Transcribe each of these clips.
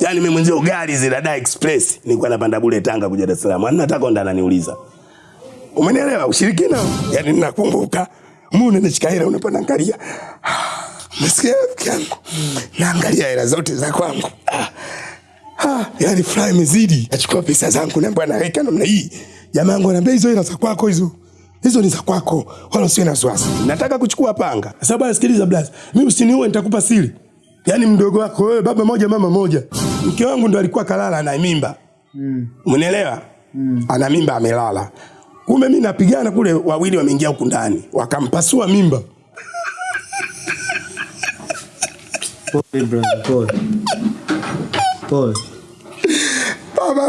Yaani mimi mwenzio gari zile da express nilikuwa napanda bure Tanga kuja Dar es Salaam. Nataka ndo ananiuliza. Umenielewa ushirikina? Yaani ninakumbuka. mimi unachika hela unapanda angalia. Nasikia yangu. Naangalia hela zote za kwangu. Ah. Ah, yani fly imezidi. Achukua pesa zangu na bwana weka namna hii. Jamaa wangu ananiambia hizo hela za kwako hizo. Hizo ni za kwako. Wala usiwe na wasiwasi. Nataka kuchukua panga. Sasa bwana sikiliza blaza. Mimi usiniue nitakupa siri. Yaani mdogo wako wewe baba moja mama moja. Mke wangu ndo alikuwa kalala na mimba. Mm. Mm. Ana mimba amelala. Kumbe mimi napigana kule wawili wameingia huku ndani. Wakampasua mimba. Pole brother, pole. Pole. Baba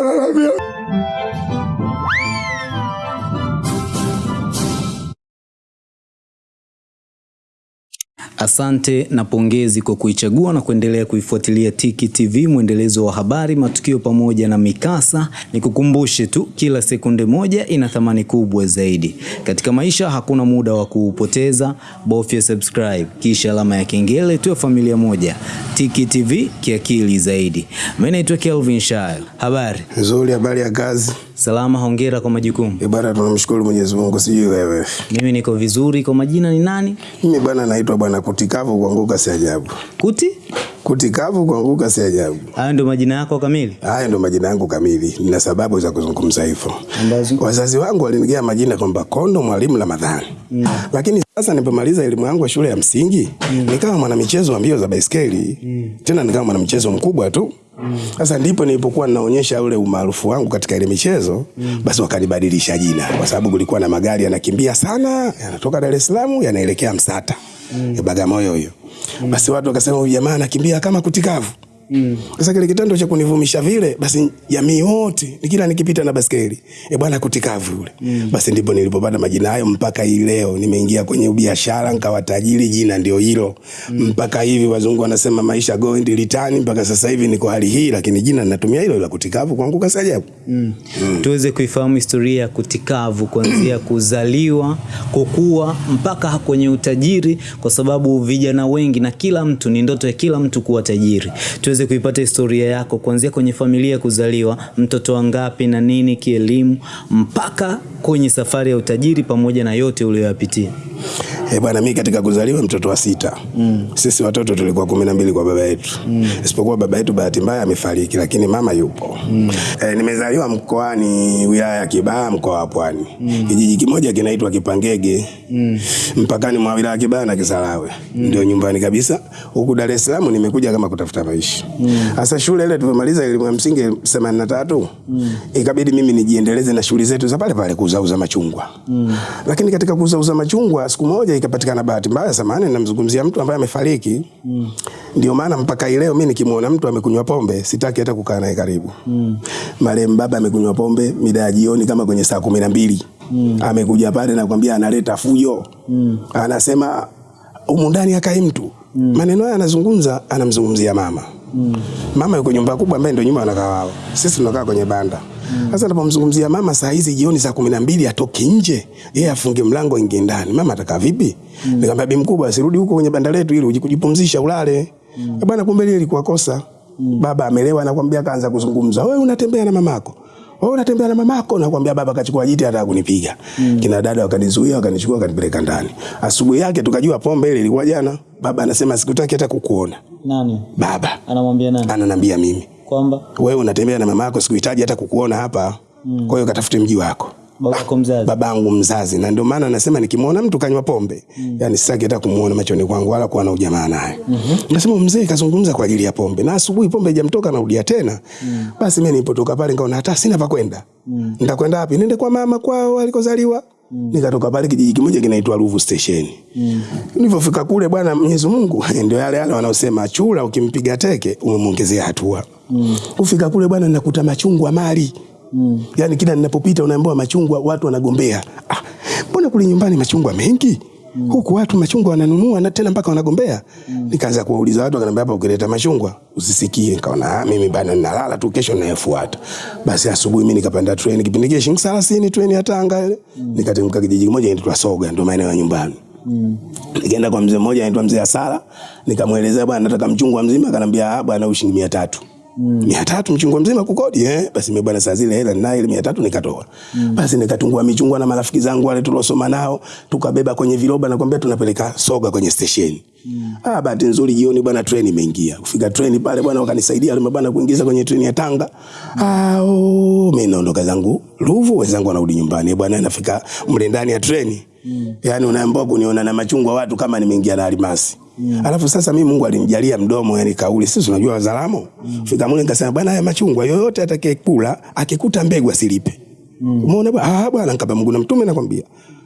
Asante na pongezi kwa kuichagua na kuendelea kuifuatilia Tiki TV, mwendelezo wa habari, matukio pamoja na mikasa. Nikukumbushe tu, kila sekunde moja ina thamani kubwa zaidi. Katika maisha hakuna muda wa kuupoteza, bofya subscribe kisha alama ya kengele, tuwe familia moja. Tiki TV, kiakili zaidi. Mimi naitwa Kelvin Shail. Habari? nzuri habari ya kazi. Salama, hongera kwa majukumu. Eh, bwana tunamshukuru Mwenyezi Mungu sijui wewe. Mimi niko vizuri. Kwa majina ni nani? Mimi bwana naitwa bwana Kutikavu kuanguka si ajabu. Kuti? Kutikavu kuanguka si ajabu. Hayo ndio majina yako kamili? Hayo ndio majina yangu kamili. Nina sababu za kuzungumza hivyo. Wazazi wangu walinigia majina kwamba Kondo Mwalimu Ramadhani. Mm. Lakini sasa nilipomaliza elimu yangu ya shule ya msingi, mm. nikawa mwanamichezo wa mbio za baiskeli. Mm. Tena nikawa mwanamichezo mkubwa tu. Sasa mm. ndipo nilipokuwa ninaonyesha ule umaarufu wangu katika ile michezo, mm. basi wakanibadilisha jina kwa sababu kulikuwa na magari yanakimbia sana, yanatoka Dar es Salaam yanaelekea Msata. Mm. Bagamoyo hiyo. Mm. Basi watu wakasema huyu jamaa anakimbia kama kutikavu. Mm. Sasa kile kitendo cha kunivumisha vile basi jamii wote kila nikipita na baskeli e bwana kutikavu yule. Mm. Basi ndipo nilipopata majina hayo mpaka hii leo nimeingia kwenye biashara nikawa tajiri jina ndio hilo. Mm. Mpaka hivi wazungu wanasema maisha going return mpaka sasa hivi niko hali hii lakini jina ninatumia hilo la kutikavu kwangu kasi ajabu. Mm. Mm. Tuweze kuifahamu historia ya Kutikavu kuanzia kuzaliwa, kukua mpaka kwenye utajiri, kwa sababu vijana wengi na kila mtu ni ndoto ya kila mtu kuwa tajiri. Tuweze kuipata historia yako kuanzia kwenye familia ya kuzaliwa, mtoto wangapi na nini kielimu, mpaka kwenye safari ya utajiri pamoja na yote uliyoyapitia. Eh, bwana mimi katika kuzaliwa mtoto wa sita. Mm. Sisi watoto tulikuwa kumi na mbili kwa baba yetu. Mm. Isipokuwa baba yetu bahati mbaya amefariki lakini mama yupo. Mm. Eh, nimezaliwa mkoani wilaya ya Kibaha mkoa wa Pwani. Mm. Kijiji kimoja kinaitwa Kipangege. Mm. Mpakani mwa wilaya ya Kibaha na Kisarawe. Mm. Ndio nyumbani kabisa. Huku Dar es Salaam nimekuja kama kutafuta maisha. Sasa mm. shule ile tulipomaliza elimu ya msingi 83 mm. ikabidi mimi nijiendeleze na shughuli zetu za pale pale kuuzauza machungwa. Mm. Lakini katika kuuzauza machungwa siku moja ikapatikana bahati mbaya, samahani, namzungumzia mtu ambaye amefariki. Mm. Ndio maana mpaka leo mimi nikimuona mtu amekunywa pombe sitaki hata kukaa naye karibu. Mm. Marehemu baba amekunywa pombe mida ya jioni kama kwenye saa kumi na mbili. Mm. Amekuja pale na kwambia analeta fujo. Mm. Anasema humu ndani akae mtu. Mm. Maneno haya anazungumza, anamzungumzia mama. Mm. Mama yuko nyumba kubwa ambaye ndio nyumba wanakaa wao. Sisi tunakaa kwenye banda. Sasa mm. napomzungumzia mama saa hizi jioni saa kumi na mbili atoke nje, yeye afunge mlango ingie ndani. Mama atakaa vipi? Mm. Nikamwambia bi mkubwa asirudi huko kwenye banda letu ili ujikujipumzisha ulale. Mm. Bwana kumbe ile ilikuwa kosa. Mm. Baba amelewa anakuambia kaanza kuzungumza. Wewe unatembea na mamako. Wewe unatembea na mamako nakwambia baba kachukua jiti hata kunipiga. Mm. Kina dada wakanizuia wakanichukua wakanipeleka ndani. Asubuhi yake tukajua pombe ile ilikuwa jana. Baba anasema sikutaki hata kukuona. Nani? Baba. Anamwambia nani? Ananiambia mimi. Kwamba Wewe unatembea na mamako, sikuhitaji hata kukuona hapa. Mm. Kwa hiyo katafute mji wako. Babako mzazi. Babangu mzazi na ndio maana nasema nikimwona mtu kanywa pombe mm. yani sitaki hata kumuona machoni kwangu wala kuwa na ujamaa naye. Mm-hmm. Nasema mzee kazungumza kwa ajili ya pombe na asubuhi pombe haijamtoka narudia tena. Mm. Basi mimi nilipotoka pale nikaona hata sina pa kwenda. Mm. Nitakwenda wapi? Nende kwa mama kwao alikozaliwa. Mm. Nikatoka pale kijiji kimoja kinaitwa Ruvu Station. Mm. Nilipofika kule bwana Mwenyezi Mungu ndio yale yale wanaosema chura ukimpiga teke umemwongezea hatua. Mm. Ufika kule bwana nakuta machungwa mali. Mm. Yaani kila ninapopita unaambiwa machungwa watu wanagombea. Ah, mbona kule nyumbani machungwa mengi? Mm. Huku watu machungwa wananunua na tena mpaka wanagombea. Mm. Nikaanza kuwauliza watu wakaniambia hapa ukileta machungwa usisikie. Nikaona ah, mimi bana ninalala tu kesho nayefuata. Basi asubuhi mimi nikapanda train kipindi kile shilingi 30 train ya Tanga ile. Mm. Nikatemka kijiji kimoja kinaitwa Soga ndio maeneo ya nyumbani. Mm. Nikaenda kwa mzee mmoja anaitwa mzee Asala, nikamwelezea bwana nataka mchungwa mzima, akanambia ah bwana shilingi 300. Mia tatu mchungwa mzima kukodi eh? Basi mimi bwana, saa zile hela ninayo ile mia tatu nikatoa mm. Basi nikatungua michungwa na marafiki zangu wale tuliosoma nao, tukabeba kwenye viroba na kwambia tunapeleka soga kwenye stesheni mm. Ah, bahati nzuri jioni bwana, treni imeingia. Kufika treni pale bwana, wakanisaidia wale bwana kuingiza kwenye treni ya Tanga mm. Ah, oh, mimi naondoka zangu Ruvu, wenzangu wanarudi nyumbani bwana, nafika mle ndani ya treni mm. Yani unaambiwa kuniona na machungwa watu kama nimeingia na almasi Mm. Alafu sasa mimi Mungu alinijalia mdomo yani kauli. Sisi unajua wazalamo. Mm. Fika mule nikasema bwana haya machungwa yoyote atakayekula akikuta mbegu asilipe. Mm. Umeona bwana? Ah bwana nikaba Mungu na mtume nakwambia.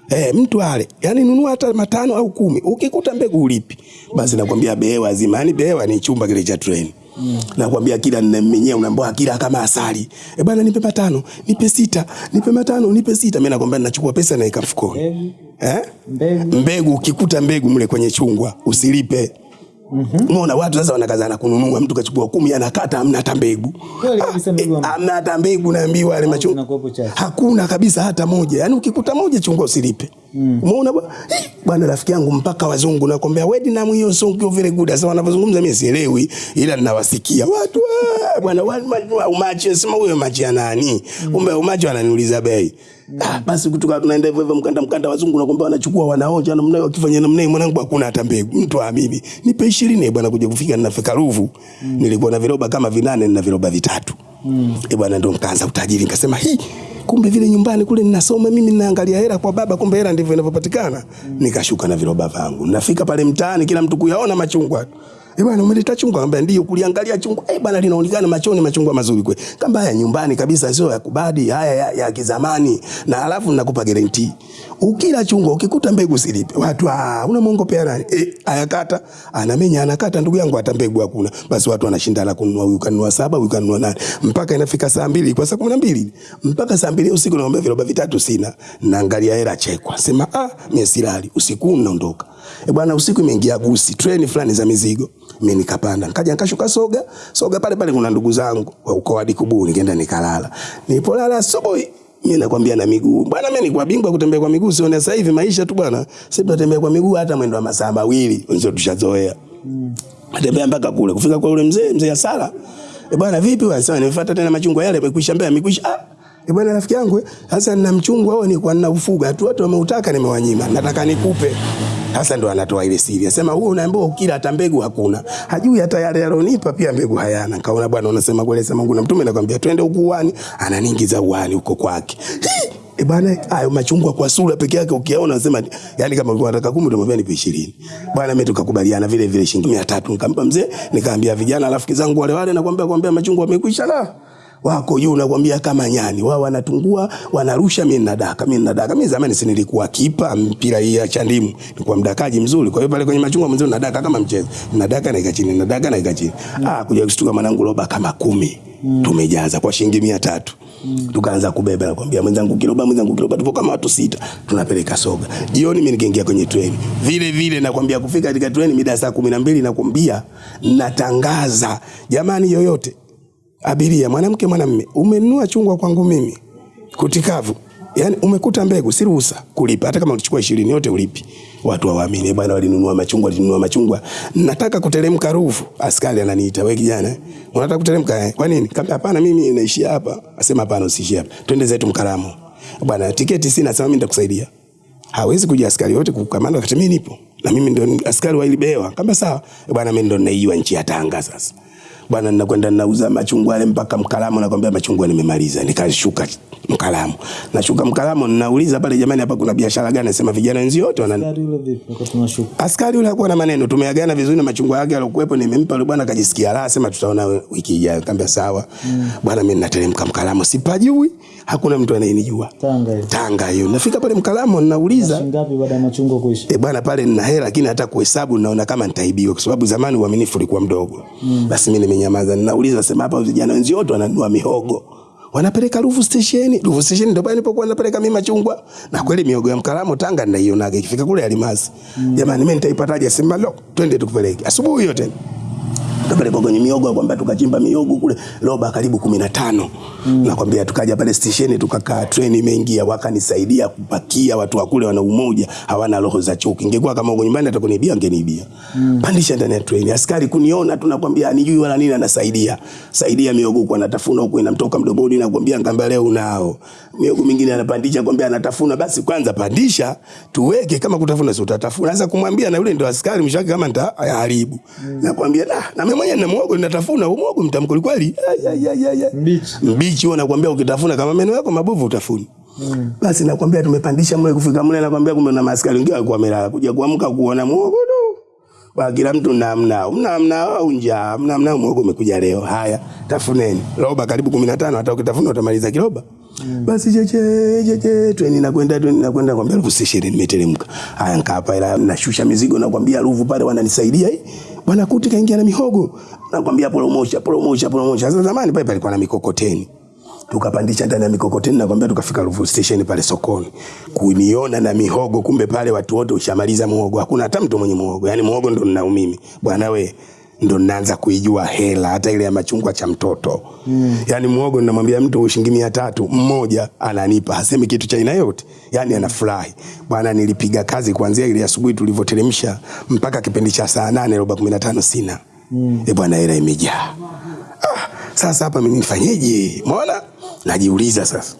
Eh, mtu ale. Yaani nunua hata matano au kumi. Ukikuta mbegu ulipi. Basi nakwambia behewa zima. Yaani behewa ni chumba kile cha treni. Mm. Nakwambia kila mwenyewe unaambiwa kila kama asali. Eh bwana nipe matano, nipe sita, nipe matano, nipe sita. Mimi nakwambia ninachukua pesa na mfukoni. Eh? Mbegu. Mbegu ukikuta mbegu mle kwenye chungwa usilipe. Mhm. Unaona watu sasa wanakazana kununua, mtu kachukua kumi anakata amna hata mbegu. Hamna hata mbegu naambiwa yale machungwa. Hakuna kabisa hata moja. Yaani ukikuta moja chungwa usilipe. Umeona bwana? Rafiki yangu mpaka wazungu nakwambia wedi na hiyo song hiyo very good. Sasa wanavyozungumza mimi sielewi ila ninawasikia. Watu ah, bwana wa- wa- umachi sema huyo maji ya nani? Kumbe umaji ananiuliza bei. Ah, basi kutoka tunaenda hivyo hivyo mkanda mkanda wazungu nakwambia wanachukua wanaoja namna hiyo wakifanya namna hiyo mwanangu hakuna hata mbegu. Mtu aamini. Nipe 20 bwana kuja kufika ninafika Ruvu. Nilikuwa na viroba kama vinane na viroba vitatu. Mm. Eh bwana ndo nikaanza utajiri nikasema hii kumbe vile nyumbani kule ninasoma mimi ninaangalia hela kwa baba, kumbe hela ndivyo inavyopatikana. Nikashuka na viroba vangu, nafika pale mtaani, kila mtu kuyaona machungwa Eh bwana umeleta chungwa? Ngambia ndio. Kuliangalia chungwa, eh bwana linaonekana machoni machungwa mazuri kweli. Kamba haya nyumbani kabisa, sio ya kubadi, haya ya, ya kizamani. Na alafu nakupa guarantee. Ukila chungwa ukikuta mbegu silipe. Watu ah, una mongo pia nani? Eh, ayakata, anamenya anakata ndugu yangu hata mbegu hakuna. Basi watu wanashindana kununua, huyu kanunua saba, huyu kanunua nane. Mpaka inafika saa mbili kwa saa kumi na mbili mpaka saa mbili usiku naomba viroba vitatu sina. Naangalia hela chekwa. Sema ah, mimi silali. Usiku naondoka. Eh bwana, usiku imeingia gusi, treni fulani za mizigo. Mimi nikapanda, nikaja nikashuka Soga. Soga pale pale kuna ndugu zangu wa ukoo hadi Kuburi, nikaenda nikalala. Nilipolala asubuhi mimi nakwambia na miguu. Bwana mimi nilikuwa bingwa kutembea kwa miguu, sione sasa hivi maisha tu bwana. Sisi tunatembea kwa miguu hata mwendo wa masaa mawili, ndio tushazoea. Natembea mpaka kule. Kufika kwa yule mzee, mzee ya sala. e bwana vipi wewe? Sasa nimefuata tena machungwa yale yamekwisha mbaya, yamekwisha. Ah, e bwana rafiki yangu, eh, sasa nina mchungwa nina nilikuwa tu Watu wameutaka nimewanyima. Nataka nikupe. Sasa ndo anatoa ile siri. Anasema huo unaambiwa ukila hata mbegu hakuna. Hajui hata yale alonipa pia mbegu hayana. Kaona bwana unasema kweli sema Mungu na mtume nakwambia twende huko uani, ananiingiza uani huko kwake. E bwana, hayo machungwa kwa sura peke yake ukiona unasema yani kama ulikuwa unataka 10 utamwambia nipe 20. Bwana mimi tukakubaliana vile vile shilingi 300 nikampa mzee, nikaambia vijana rafiki zangu wale wale nakwambia kwambia machungwa yamekwisha la wako juu nakwambia kama nyani. Wao wanatungua wanarusha mimi nadaka mimi nadaka mimi zamani si nilikuwa kipa mpira hii ya chandimu nilikuwa mdakaji mzuri. Kwa hiyo pale kwenye machungwa mzee nadaka kama mchezo. Nadaka na chini nadaka na chini ah kuja kushtuka mwanangu roba kama kumi. Mm. tumejaza kwa shilingi 300 tukaanza kubeba nakwambia mwenzangu kiroba mwenzangu kiroba tupo kama watu sita. Tunapeleka soga. Jioni mimi nikaingia kwenye treni. Vile vile nakwambia kufika katika treni mida ya saa 12 nakwambia natangaza jamani yoyote abiria mwanamke mwanamme umenua chungwa kwangu mimi. Kutikavu yani umekuta mbegu si ruhusa kulipa. Hata kama ulichukua 20 yote ulipi. Watu hawaamini bwana walinunua machungwa walinunua machungwa. Nataka kuteremka rufu askari ananiita wewe kijana eh, unataka kuteremka eh? kwa nini? Kama hapana mimi naishia hapa. Asema hapana usiishie hapa. Twende zetu mkaramo bwana tiketi sina sema mimi nitakusaidia. Hawezi kuja askari wote kukamanda wakati mimi nipo. Na mimi ndio askari wa ilibewa kama sawa. Bwana mimi ndo naiwa nchi ya Tanga sasa bwana ninakwenda nauza machungwa yale mpaka Mkalamu, nakwambia machungwa nimemaliza. Nikashuka Mkalamu, nashuka Mkalamu, ninauliza pale, jamani, hapa kuna biashara gani? Nasema vijana wenzi wote wana. Askari yule hakuwa na maneno, tumeagana vizuri na machungwa yake alokuwepo, nimempa yule bwana, akajisikia raha, sema tutaona wiki ijayo. Nikamwambia sawa. mm. Bwana, mimi nateremka Mkalamu, sipajui, hakuna mtu anayenijua. Tanga hiyo. Tanga hiyo. Nafika pale Mkalamu, ninauliza Shilingi ngapi baada ya machungwa kuisha? E bwana, pale nina hela lakini hata kuhesabu naona kama nitaibiwa, kwa sababu zamani uaminifu ulikuwa mdogo. Mm. Basi mimi nimenyamaza, ninauliza sema, hapa vijana wenzio wote wananunua mihogo wanapeleka Ruvu stesheni. Ruvu stesheni ndio pale nilipokuwa napeleka mimi machungwa, na kweli mihogo ya Mkaramo Tanga ninaionaga ikifika kule Alimasi. Jamani, mimi nitaipataje? Sema lo, twende tukupeleke asubuhi yote tukapelekwa kwenye miogo kwamba tukachimba miogo kule roba karibu 15 mm. nakwambia tukaja pale stesheni tukakaa treni imeingia wakanisaidia kupakia watu wa kule wana umoja hawana roho za chuki. Ingekuwa kama uko nyumbani atakunibia angenibia mm. pandisha ndani ya treni askari kuniona tunakwambia anijui wala nini anasaidia. Saidia miogo kwa anatafuna huko inamtoka mdomoni nakwambia ngamba leo unao. Miogo mingine anapandisha kwambia anatafuna. Basi kwanza pandisha tuweke kama kutafuna si utatafuna. Sasa kumwambia na yule ndio askari mshaka kama nitaharibu mm. nakwambia na na mimi na mwogo natafuna muogo mtamkuli kweli. Mbichi. mbichi nakwambia ukitafuna kama meno yako mabovu utafuni Mm. Basi nakwambia tumepandisha mle kufika mle nakwambia kumbe na maskari wengine walikuwa wamelala kuja kuamka kuona mwogo tu. Ba kila mtu namna namna au njaa namna mwogo umekuja leo. Haya tafuneni. Roba karibu 15 hata ukitafuna utamaliza kiroba. Mm. Basi cheche cheche treni nakwenda treni nakwenda kwambia elfu ishirini nimeteremka. Haya nikaapa ila nashusha mizigo nakwambia ruvu pale wananisaidia hii. Bwana kuti kaingia na mihogo. Nakwambia promosha promosha promosha. Sasa zamani pale palikuwa na mikokoteni. Tukapandisha ndani ya mikokoteni nakwambia tukafika Ruvu station pale sokoni. Kuniona na mihogo kumbe pale watu wote ushamaliza muhogo. Hakuna hata mtu mwenye muhogo. Yaani muhogo ndo ninao mimi. Bwana we ndo naanza kuijua hela hata ile ya machungwa cha mtoto. Mm. yani mwogo ninamwambia mtu shilingi mia tatu mmoja ananipa hasemi kitu cha aina yote. Yani anafurahi. Bwana nilipiga kazi kuanzia ile asubuhi tulivyoteremsha mpaka kipindi cha saa nane roba kumi na tano sina. Mm. e bwana hela imejaa. Ah, sasa hapa mimi nifanyeje? Umeona? Najiuliza sasa.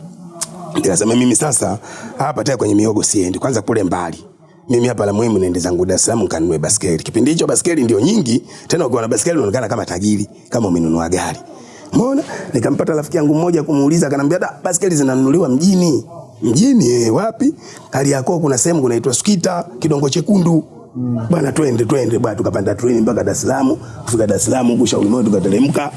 Nikasema mimi sasa hapa tena kwenye miogo siendi. Kwanza kule mbali mimi hapa la muhimu naende zangu Dar es Salaam kanunue baskeli kipindi hicho baskeli ndio nyingi tena ukiwa na baskeli unaonekana kama tajiri kama umenunua gari. Umeona? Nikampata rafiki yangu mmoja kumuuliza akanambia da baskeli zinanunuliwa mjini. Mjini eh, wapi? Kariakoo kuna sehemu kunaitwa Skita kidongo chekundu Mm. Bwana twende twende bwana tukapanda treni mpaka Dar es Salaam kufika Dar es Salaam huko shauri moyo tukateremka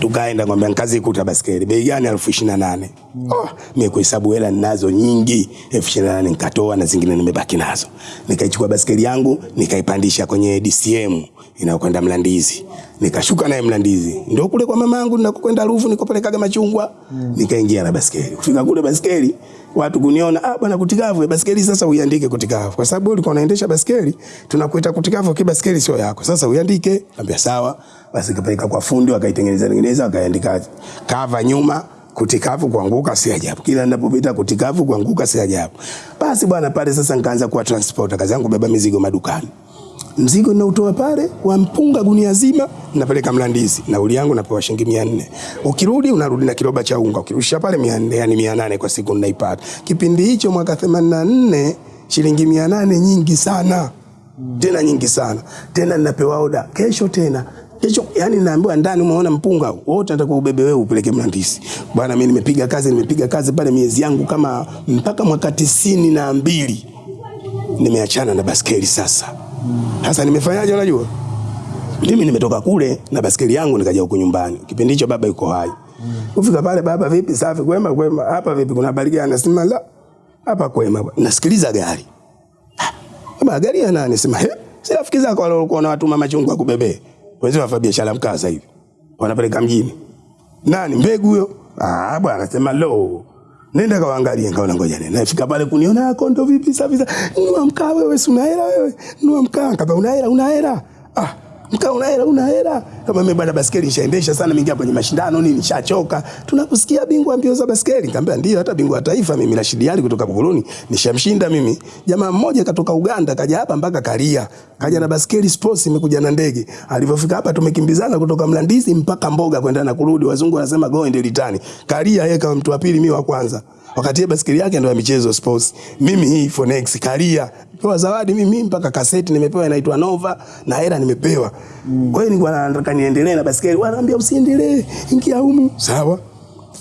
tukaenda kwambia nkazi ikuta baskeli bei gani elfu ishirini na nane mm. oh, mimi kuhesabu hela ninazo nyingi elfu ishirini na nane nikatoa na zingine nimebaki nazo nikaichukua baskeli yangu nikaipandisha kwenye DCM inayokwenda Mlandizi nikashuka naye Mlandizi ndio kule kwa mama yangu ninakokwenda Ruvu nikopelekaga machungwa mm. nikaingia na baskeli kufika kule baskeli watu kuniona ah bwana kutikavu baskeli sasa uiandike kutikavu kwa sababu ulikuwa unaendesha baskeli tunakuita kutikavu kwa baskeli sio yako. Sasa uiandike. Ambia sawa. Basi kapeleka kwa fundi wakaitengeneza tengeneza wakaandika kava nyuma kutikavu kuanguka si ajabu. Kila ninapopita kutikavu kuanguka si ajabu. Basi bwana pale sasa nikaanza kuwa transporter. Kazi yangu beba mizigo madukani mzigo ninautoa pale wa mpunga gunia zima napeleka Mlandizi, nauli yangu napewa shilingi mia nne. Ukirudi unarudi na kiroba cha unga, ukirusha pale mia nne, yani mia nane kwa siku ninaipata. Kipindi hicho mwaka 84 shilingi mia nane nyingi sana tena nyingi sana tena, ninapewa oda kesho tena kesho, yani naambiwa ndani, umeona mpunga wote nataka ubebe wewe upeleke Mlandizi. Bwana, mimi nimepiga kazi, nimepiga kazi pale miezi yangu kama mpaka mwaka tisini na mbili nimeachana na baskeli sasa. Sasa nimefanyaje unajua? Mimi nimetoka kule na baskeli yangu nikaja huko nyumbani. Kipindi hicho baba yuko hai. Kufika pale baba vipi safi kwema kwema hapa vipi kuna habari gani nasema la hapa kwema nasikiliza gari. Baba gari ya nani sema he si rafiki zako wale walikuwa na watu mama chungwa kubebe. Wenzao wafanya biashara mkaza hivi. Wanapeleka mjini. Nani mbegu huyo? Ah bwana anasema lo Nenda kawaangalie nikaona ngoja nenda. Nafika pale kuniona kondo vipi safi safi. Nua mkaa wewe si una hela wewe. nuwa mkaa kama una hela una hela. Ah mkaa una hela una hela. Kama mimi bwana baskeli nishaendesha sana mingia kwenye mashindano nini nishachoka. Tunakusikia bingwa mbio za baskeli. Nikamwambia ndio hata bingwa wa taifa mimi na Shidiali kutoka Buguruni nishamshinda mimi. Jamaa mmoja katoka Uganda kaja hapa mpaka Karia. Kaja na baskeli sports imekuja na ndege. Alivyofika hapa tumekimbizana kutoka Mlandizi mpaka Mboga kwenda na kurudi. Wazungu wanasema go and return. Karia yeye kama mtu wa pili mimi wa kwanza. Wakati baskeli yake ndio ya michezo sports. Mimi hii Fonex kalia Pewa zawadi mimi mpaka kaseti nimepewa inaitwa Nova na hela nimepewa. Mm. Kwa hiyo nilikuwa nataka niendelee na basikeli, Wanaambia usiendelee. Ingia humu. Sawa.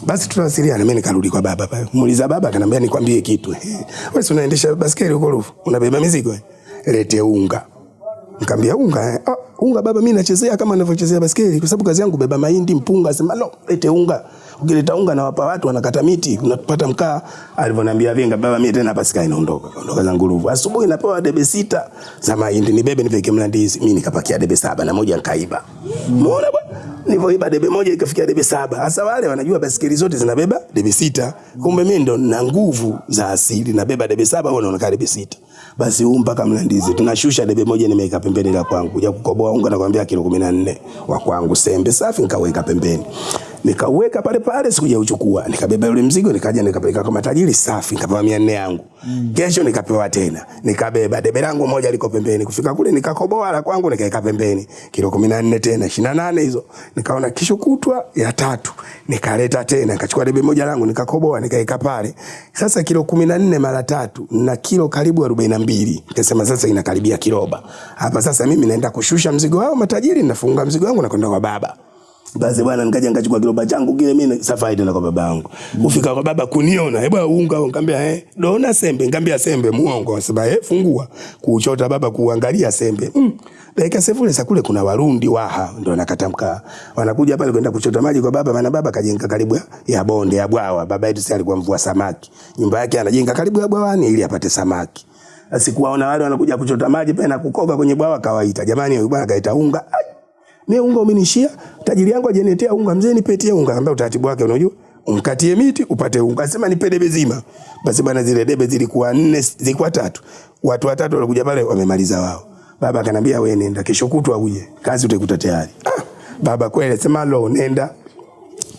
Basi tunawasiliana, mimi nikarudi kwa baba pale. Muuliza baba akaniambia nikwambie kitu. Wewe si unaendesha basikeli huko Rufu? Unabeba mizigo? eh? Lete unga. Nikamwambia unga eh? Ah, unga baba mimi nachezea kama ninavyochezea basikeli kwa sababu kazi yangu beba mahindi, mpunga, sema no, lete unga. Ukileta unga na wapa watu wanakata miti, unapata mkaa. Alivyoniambia vinga baba mimi tena hapa sikai naondoka. Ondoka zangu nguruvu. Asubuhi napewa debe sita za mahindi nibebe nifike Mlandizi. Mimi nikapakia debe saba na moja nikaiba. Muona bwana? Nilivyoiba debe moja ikafikia debe saba. Hasa wale wanajua basikeli zote zinabeba debe sita. Kumbe mimi ndo na nguvu za asili nabeba debe saba wao wanaona debe sita. basi huu mpaka Mlandizi tunashusha debe moja nimeweka pembeni la kwangu kuja kukoboa unga nakwambia kilo 14 wa kwangu sembe safi nikaweka pembeni nikaweka pale pale sikuja uchukua nikabeba yule mzigo nikaja nikapeleka kwa matajiri safi nikapewa 400 yangu. Mm. kesho nikapewa tena. Nikabeba debe langu moja liko pembeni. Kufika kule nikakoboa la kwangu nikaweka pembeni. Kilo 14 tena 28 hizo. Nikaona kesho kutwa ya tatu. Nikaleta tena nikachukua debe moja langu nikakoboa nikaweka pale. Sasa kilo 14 mara tatu na kilo karibu 42 nikasema sasa inakaribia kiroba. Hapa sasa mimi naenda kushusha mzigo wao matajiri nafunga mzigo wangu na kwenda kwa baba basi bwana nikaja nikachukua kiroba changu kile mimi safari tena kwa baba yangu. Mm. Kufika kwa baba kuniona, hebu unga ngambia eh dona sembe ngambia sembe muongo sema eh fungua kuchota baba kuangalia sembe. Mm. Dakika sefule sa kule kuna Warundi waha ndio nakatamka. Wanakuja pale kwenda kuchota maji kwa baba maana baba kajenga karibu ya bonde ya bwawa. Baba yetu alikuwa mvua samaki. Nyumba yake anajenga karibu ya bwawani ili apate samaki. Asikuwaona wale wanakuja kuchota maji pale na kukoga kwenye bwawa kawaita. Jamani huyu bwana kaita unga. Ai, mimi unga umenishia, tajiri yangu ajeniletea unga, mzee nipetie unga. Akamwambia utaratibu wake unajua, umkatie miti upate unga. Asema nipe debe zima. Basi bwana, zile debe zilikuwa nne, zilikuwa tatu. Watu watatu walikuja pale wamemaliza wao. Baba akanambia wewe nenda kesho kutwa uje. Kazi utaikuta tayari. Ah, baba kweli sema lo nenda.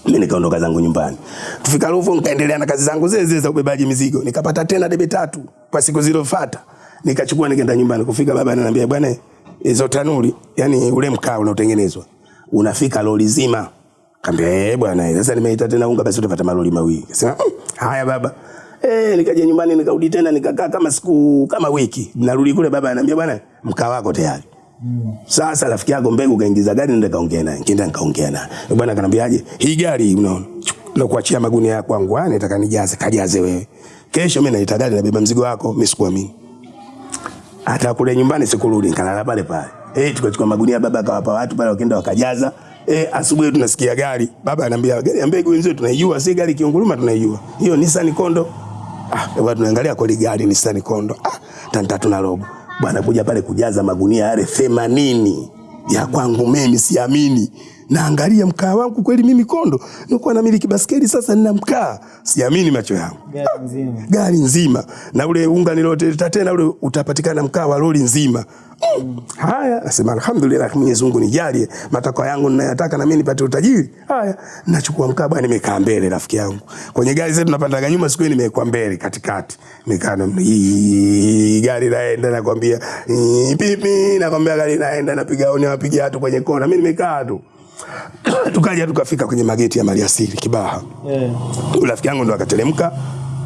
Mimi nikaondoka zangu nyumbani. Tufika Ruvu nikaendelea na kazi zangu zile zile za ubebaji mizigo. Nikapata tena debe tatu kwa siku zilizofuata. Nikachukua nikaenda nyumbani. Kufika baba ananiambia bwana hizo tanuri, yani ule mkaa unaotengenezwa unafika lori zima. Kaambia eh bwana, sasa nimeita tena unga, basi utapata malori mawili. Kasema mm, haya baba. Eh, nikaja nyumbani nikarudi tena nikakaa kama siku kama wiki. Narudi kule baba ananiambia bwana, mkaa wako tayari. Mm. Sasa rafiki yako mbegu kaingiza gari nenda kaongea naye. Nikaenda nikaongea naye. Bwana akanambiaje? Hii gari unaona. Na kuachia magunia ya kwangu, ah nataka nijaze, kajaze wewe. Kesho mimi naita gari nabeba mzigo wako, mimi sikuamini. Hata kule nyumbani sikurudi, nikalala pale pale. Eh, tukachukua magunia baba akawapa watu pale wakaenda wakajaza. Eh, asubuhi tunasikia gari. Baba anambia gari ya mbegu wenzetu tunaijua, si gari kiunguruma tunaijua. Hiyo Nissan Kondo. Ah, baba tunaangalia kweli gari Nissan Kondo. Ah, tani tatu na robo. Bwana kuja pale kujaza magunia yale 80 ya kwangu mimi siamini. Naangalia mkaa wangu kweli mimi Kondo. Nilikuwa namiliki baskeli sasa nina mkaa. Siamini macho yangu. Gari nzima. Gari nzima. Na ule unga niloteta tena ule utapatikana mkaa wa lori nzima. Mm. Haya, nasema alhamdulillah Mwenyezi Mungu nijalie matakwa yangu ninayotaka na mimi nipate utajiri. Haya, nachukua mkaa bwana nimekaa mbele rafiki yangu. Kwenye gari zetu tunapandaga nyuma siku nimekuwa mbele katikati. Nimekaa na gari laenda nakwambia pipi nakwambia gari laenda napiga oni napiga watu kwenye kona. Mimi nimekaa tu. Tukaja tukafika kwenye mageti ya Maliasili Kibaha. Yeah. Rafiki yangu ndo akateremka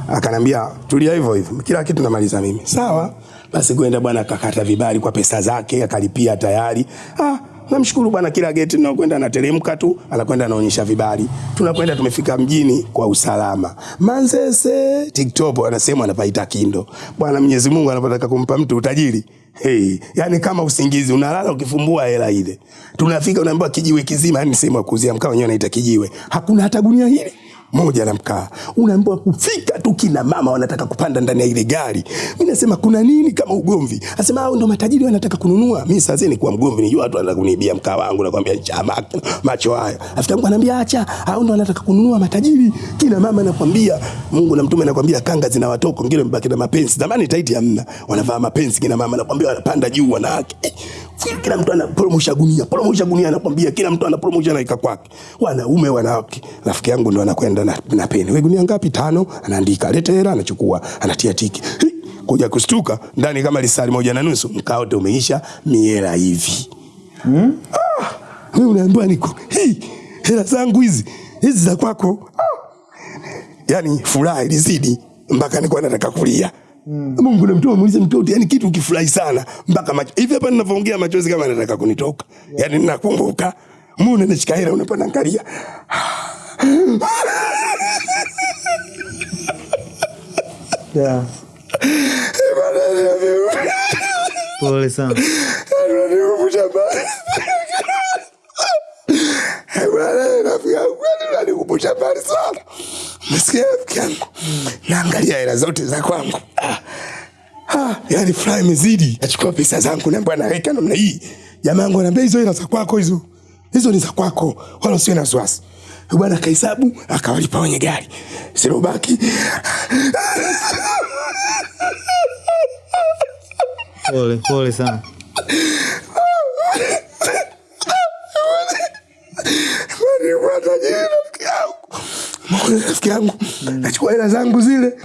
akanambia tulia hivyo hivyo, kila kitu namaliza mimi. Sawa basi, kwenda bwana akakata vibali kwa pesa zake, akalipia tayari. Ah, namshukuru bwana, kila geti tunakwenda anateremka tu, anakwenda anaonyesha vibali. Tunakwenda tumefika mjini kwa usalama. Manzese TikTok anasema anapaita Kindo. Bwana Mwenyezi Mungu anapotaka kumpa mtu utajiri Hey, yani kama usingizi unalala ukifumbua hela ile. Tunafika unaambiwa kijiwe kizima, yani sehemu ya kuuzia mkaa wenyewe anaita kijiwe. Hakuna hata gunia hili moja na mkaa. Unaambiwa kufika tu kina mama wanataka kupanda ndani ya ile gari. Mimi nasema kuna nini kama ugomvi? Anasema hao ndio matajiri wanataka kununua. Mimi sasa ni kwa mgomvi nijua watu wanataka kuniibia mkaa wangu nakwambia chama macho haya. Afika yangu ananiambia acha, hao ndio wanataka kununua matajiri. Kina mama nakwambia Mungu na mtume nakwambia kanga zina watoko, ngine mbaki na mapenzi. Zamani taiti hamna. Wanavaa mapenzi kina mama nakwambia wanapanda juu wanawake. Eh, kila mtu anapromosha gunia, promosha gunia anakwambia kila mtu anapromosha naika kwake. Wanaume wanawake. Rafiki yangu ndo anakwenda na, na peni. Wewe gunia ngapi? Tano. Anaandika, leta hela anachukua, anatia tiki. Hi, Kuja kustuka ndani kama lisali moja na nusu mkaote umeisha miela hivi. Mm? Ah, wewe unaambiwa niko hii hela zangu hizi hizi za kwako. Ah. Yaani furaha ilizidi mpaka nilikuwa nataka kulia. Mm. Mungu na mtoto muulize mtoto, yani kitu ukifurahi sana mpaka macho. Hivi hapa ninavyoongea machozi kama nataka kunitoka. Yeah. Yaani ninakumbuka Mungu anashika hela unapanda angalia. Yeah. Pole sana. Ananikumbusha mbali. Sana. Nasikia rafiki yangu. Naangalia hela zote za kwangu. Ah. Yani furaha imezidi. Nachukua pesa zangu naambia naweka namna hii. Jamaa wangu ananiambia hizo hela za kwako hizo. Hizo ni za kwako. Wala usiwe na wasiwasi. Bwana akahesabu akawalipa wenye gari. Sirobaki. Pole, pole sana. Rafiki yangu. Nachukua hela zangu zile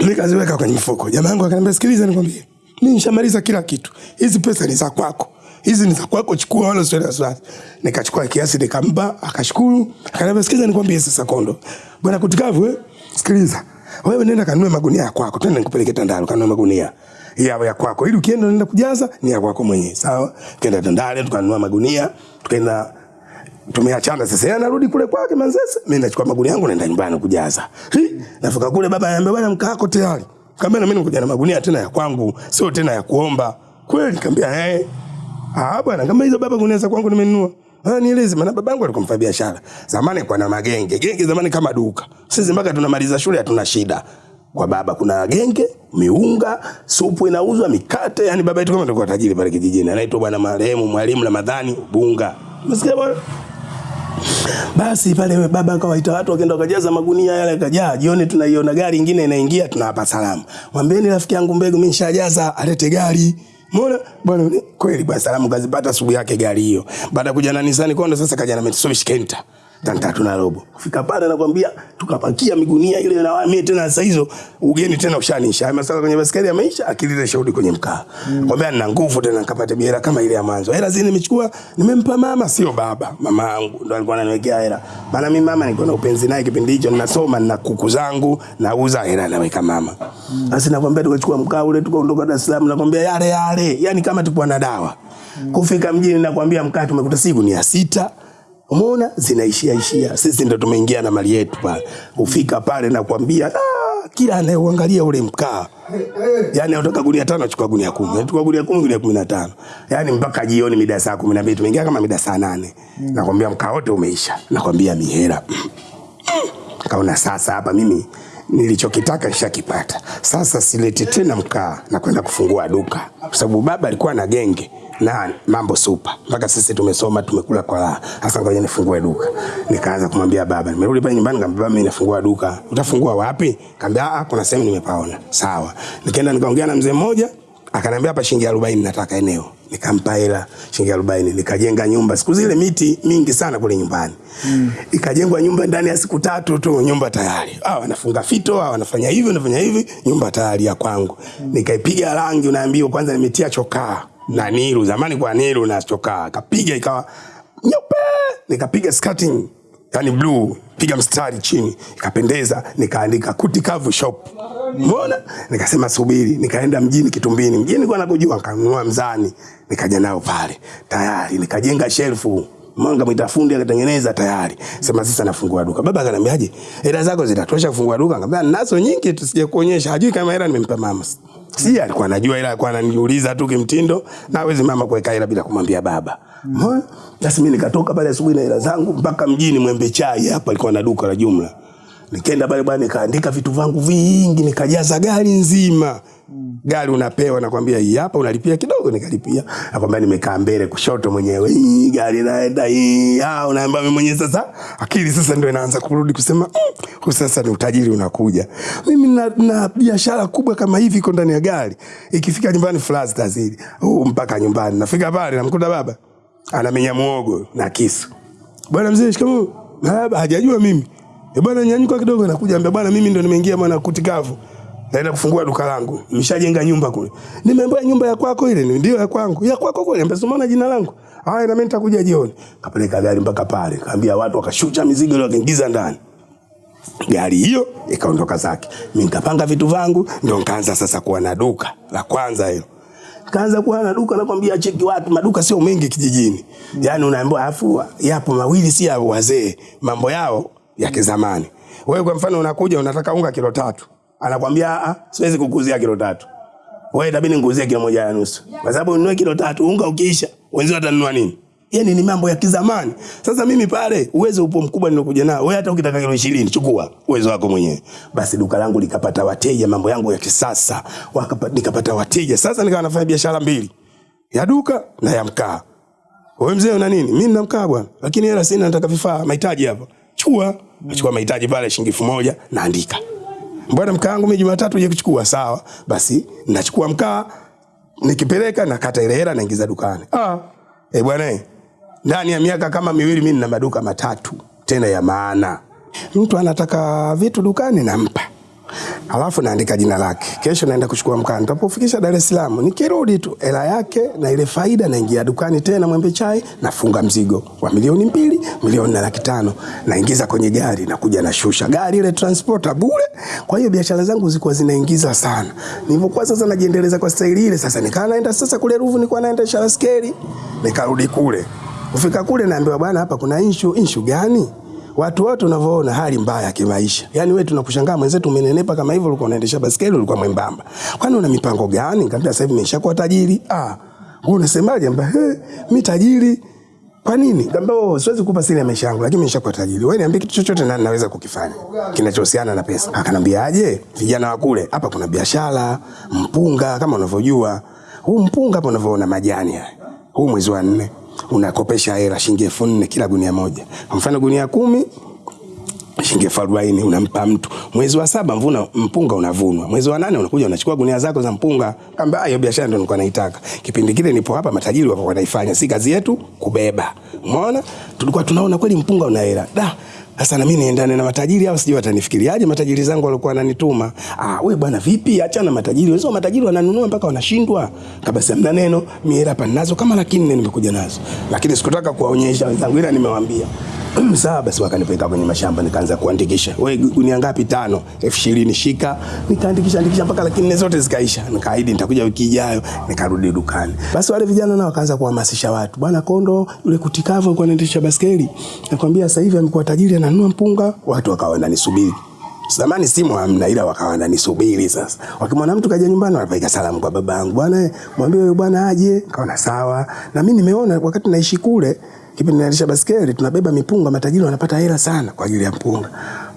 nikaziweka kwenye mfuko. Jamaa yangu akaniambia, sikiliza, nikwambie, mimi nishamaliza kila kitu, hizi pesa ni za kwako, hizi ni za kwako, chukua wala na wasiwasi. Nikachukua kiasi nikampa, akashukuru, akaniambia, sikiza, nikwambie sasa, Kondo bwana Kutikavu, eh, sikiliza, wewe nenda kanunue magunia ya kwako, twende nikupeleke Tandale kanunue magunia ya ya kwako, ili ukienda unaenda kujaza ni ya kwako mwenyewe, sawa? tukaenda Tandale tukanunua magunia, tukaenda tumeachana sasa. Yeye anarudi kule kwake Manzese, mimi nachukua magunia yangu naenda nyumbani kujaza. Hi, nafika kule baba ananiambia bwana, mkaako tayari. Kaambia na mimi nikuja na magunia tena ya kwangu, sio tena ya kuomba. Kweli kaambia eh. Ah bwana, kama hizo baba gunia za kwangu nimenunua. Ah, nieleze maana babangu alikuwa mfanya biashara. Zamani kwa na magenge. Genge zamani kama duka. Sisi mpaka tunamaliza shule hatuna shida. Kwa baba kuna genge, miunga, supu inauzwa, mikate, yani baba yetu kama alikuwa tajiri pale kijijini. Anaitwa bwana marehemu Mwalimu Ramadhani Bunga. Msikia bwana? Basi pale baba akawaita watu wakaenda wakajaza magunia yale yakajaa. Jioni tunaiona gari nyingine inaingia tunawapa salamu. Mwambieni rafiki yangu Mbegu mimi nishajaza alete gari. Mbona bwana kweli bwana salamu kazipata asubuhi yake gari hiyo. Baada kuja na Nissan Kondo sasa kaja na Mitsubishi Kenta. Tani tatu na robo. Kufika pale nakwambia tukapakia migunia ile na mimi tena sasa hizo ugeni tena ushanisha. Masala kwenye basikeli ya maisha akilile shahudi kwenye mkaa. Mm. Kwambia nina nguvu tena nikapata biera kama ile ya mwanzo. Hela zile nimechukua nimempa mama sio baba. Mama yangu ndo alikuwa ananiwekea hela. Maana mimi mama nilikuwa na upenzi naye kipindi hicho ninasoma na kuku zangu nauza hela naweka mama. Sasa nakwambia tukachukua mkaa ule tukaondoka Dar es Salaam nakwambia yale yale. Yaani kama tupo na dawa. Kufika mjini nakwambia mkaa tumekuta siku ni ya sita. Umeona zinaishia ishia. Sisi ndo tumeingia na mali yetu pale. Ufika pale nakwambia ah, kila anayeuangalia ule mkaa Yaani unataka gunia tano chukua gunia kumi. Chukua gunia kumi gunia kumi na tano. Yaani mpaka jioni mida saa kumi na mbili tumeingia kama mida saa nane. Nakwambia mkaa wote umeisha. Nakwambia mihera. Kaona sasa hapa mimi nilichokitaka nishakipata. Sasa sileti tena mkaa na kwenda kufungua duka. Kwa sababu baba alikuwa na genge na mambo supa. Mpaka sisi tumesoma tumekula kwa raha. Sasa ngoja nifungue duka. Nikaanza kumwambia baba, nimerudi pale nyumbani nikamwambia baba, mimi nafungua duka. Utafungua wapi? Kaambia ah, kuna sehemu nimepaona. Sawa. Nikaenda nikaongea na mzee mmoja akaniambia hapa shilingi 40 nataka eneo. Nikampa hela shilingi 40 nikajenga nyumba. Siku zile miti mingi sana kule nyumbani. Mm. Ikajengwa nyumba ndani ya siku tatu tu nyumba tayari. Ah wanafunga fito, ah wanafanya hivi, wanafanya hivi, nyumba tayari ya kwangu. Mm. Nikaipiga rangi unaambiwa kwanza nimetia chokaa na niru zamani kwa niru na stoka, Kapiga ikawa nyeupe. Nikapiga skirting yani blue, piga mstari chini, ikapendeza, nikaandika kuti kavu shop. Umeona? Nikasema subiri, nikaenda mjini Kitumbini. Mjini kwa nakujua, nikanunua mzani, nikaja nao pale. Tayari nikajenga shelfu. Mwanga mwita fundi akatengeneza tayari. Sema sasa nafungua duka. Baba akaniambiaje? Hela zako zitatosha kufungua duka? Nikamwambia nazo nyingi tusije kuonyesha. Hajui kama hela nimempa mama. Si alikuwa anajua ila alikuwa ananiuliza tu kimtindo na hawezi mama kuweka hela bila kumwambia baba. Umeona? Basi mimi nikatoka pale asubuhi na hela zangu mpaka mjini Mwembe Chai hapa alikuwa na duka la jumla. Nikaenda pale bwana nikaandika vitu vangu vingi nikajaza gari nzima. Gari unapewa nakwambia hii hapa unalipia kidogo nikalipia. Nakwambia nimekaa mbele kushoto mwenyewe. Hii gari naenda hii. Ah unaambia mimi mwenyewe sasa akili sasa ndio inaanza kurudi kusema mm, huu sasa ni utajiri unakuja. Mimi na, na biashara kubwa kama hivi iko ndani ya gari. Ikifika nyumbani flash tazidi. Huu mpaka nyumbani. Nafika pale namkuta baba anamenya muogo na kisu. Bwana mzee shikamoo. Baba hajajua mimi. E bwana nyanyuka kidogo nakuja ambia bwana mimi ndo nimeingia bwana Kutikavu. Naenda kufungua duka langu. Nimeshajenga nyumba kule. Nimeambiwa nyumba ya kwako ile ndio ya kwangu. Ya kwako kule ambia umeona jina langu. Haya na mimi nitakuja jioni. Kapeleka gari mpaka pale. Kaambia watu wakashusha mizigo ile wakaingiza ndani. Gari hiyo ikaondoka zake. Mimi nikapanga vitu vangu ndio nikaanza sasa kuwa na duka la kwanza hilo. Kaanza kuwa na duka nakwambia cheki watu maduka sio mengi kijijini. Yaani unaambiwa afu yapo mawili si ya wazee. Mambo yao ya kizamani. Wewe kwa mfano unakuja unataka unga kilo tatu. Anakwambia a, siwezi kukuzia kilo tatu. Wewe itabidi nikuuzie kilo moja na nusu. Kwa sababu ununue kilo tatu unga ukiisha wenzio watanunua nini? Yaani ni mambo ya kizamani. Sasa mimi pale uwezo upo mkubwa nilokuja nao. Wewe hata ukitaka kilo 20 chukua uwezo wako mwenyewe. Basi duka langu likapata wateja, mambo yangu ya kisasa. Wakapata nikapata wateja. Sasa nikawa nafanya biashara mbili. Ya duka na ya mkaa. Wewe mzee una nini? Mimi nina mkaa bwana. Lakini hela sina nataka vifaa, mahitaji hapa. Chukua. Nachukua mahitaji pale shilingi elfu moja naandika. Bwana mkaa wangu mimi Jumatatu uje kuchukua sawa. Basi nachukua mkaa nikipeleka nakata ile hela naingiza dukani. Ah, eh bwana, eh, ndani ya miaka kama miwili mimi nina maduka matatu tena ya maana. Mtu anataka vitu dukani nampa, alafu naandika jina lake. Kesho naenda kuchukua mkaa, nitapofikisha Dar es Salaam, nikirudi tu hela yake na ile faida, naingia dukani tena Mwembe Chai, nafunga mzigo wa milioni mbili, milioni na laki tano, naingiza kwenye gari, nakuja nashusha gari ile transporter bure. Kwa hiyo biashara zangu zilikuwa zinaingiza sana. Nilipokuwa sasa najiendeleza kwa staili ile, sasa nikaa naenda sasa kule Ruvu, nilikuwa naenda Sharaskeli, nikarudi kule. Kufika kule naambiwa, bwana, hapa kuna inshu. Inshu gani? Watu wote unavyoona hali mbaya ya kimaisha. Yaani wewe tunakushangaa mwenzetu umenenepa kama hivyo ulikuwa unaendesha basikeli ulikuwa mwembamba. Kwani una mipango gani? Nikamwambia sasa hivi nimeshakuwa tajiri. Ah, wewe unasemaje? Mbona he, mimi tajiri. Kwa nini? Nikamwambia oh, siwezi kukupa siri ya maisha yangu lakini nimeshakuwa tajiri. Wewe niambie kitu chochote na naweza kukifanya kinachohusiana na pesa. Akanambia aje? Vijana wa kule hapa kuna biashara, mpunga kama unavyojua. Huu mpunga hapa unavyoona majani haya. Huu mwezi wa nne unakopesha hela shilingi elfu nne kila gunia moja. Kwa mfano gunia kumi shilingi elfu arobaini unampa mtu. Mwezi wa saba mvuna mpunga unavunwa. Mwezi wa nane unakuja unachukua gunia zako za mpunga. Kamba hiyo biashara ndio nilikuwa naitaka. Kipindi kile nipo hapa matajiri wako wanaifanya, si kazi yetu kubeba. Umeona? Tulikuwa tunaona kweli mpunga una hela. Da, sasa na mimi niendane na matajiri au sijui watanifikiriaje matajiri zangu walikuwa wananituma. Ah, wewe bwana vipi? Achana matajiri. Wewe matajiri wananunua mpaka wanashindwa. Kabasi hamna neno, mimi hapa ninazo kama laki nne nimekuja nazo. Lakini sikutaka kuwaonyesha wenzangu ila nimewaambia. Sawa basi wakanipeleka kwenye mashamba nikaanza kuandikisha. Wewe gunia ngapi? Tano. elfu ishirini shika. Nikaandikisha andikisha mpaka laki nne zote zikaisha. Nikaahidi nitakuja wiki ijayo, nikarudi dukani. Basi wale vijana nao wakaanza kuhamasisha watu. Bwana Kondo yule kutikavu alikuwa anaendesha baskeli. Nakwambia sasa hivi amekuwa tajiri ananunua mpunga, watu wakawa wananisubiri. Zamani simu hamna ila wakawa wananisubiri sasa. Wakimwona mtu kaja nyumbani wanapeleka salamu kwa babangu. Bwana mwambie huyo bwana aje. Kaona sawa. Na mimi nimeona wakati naishi kule kipindi naendesha baskeli tunabeba mipunga, matajiri wanapata hela sana kwa ajili ya mpunga.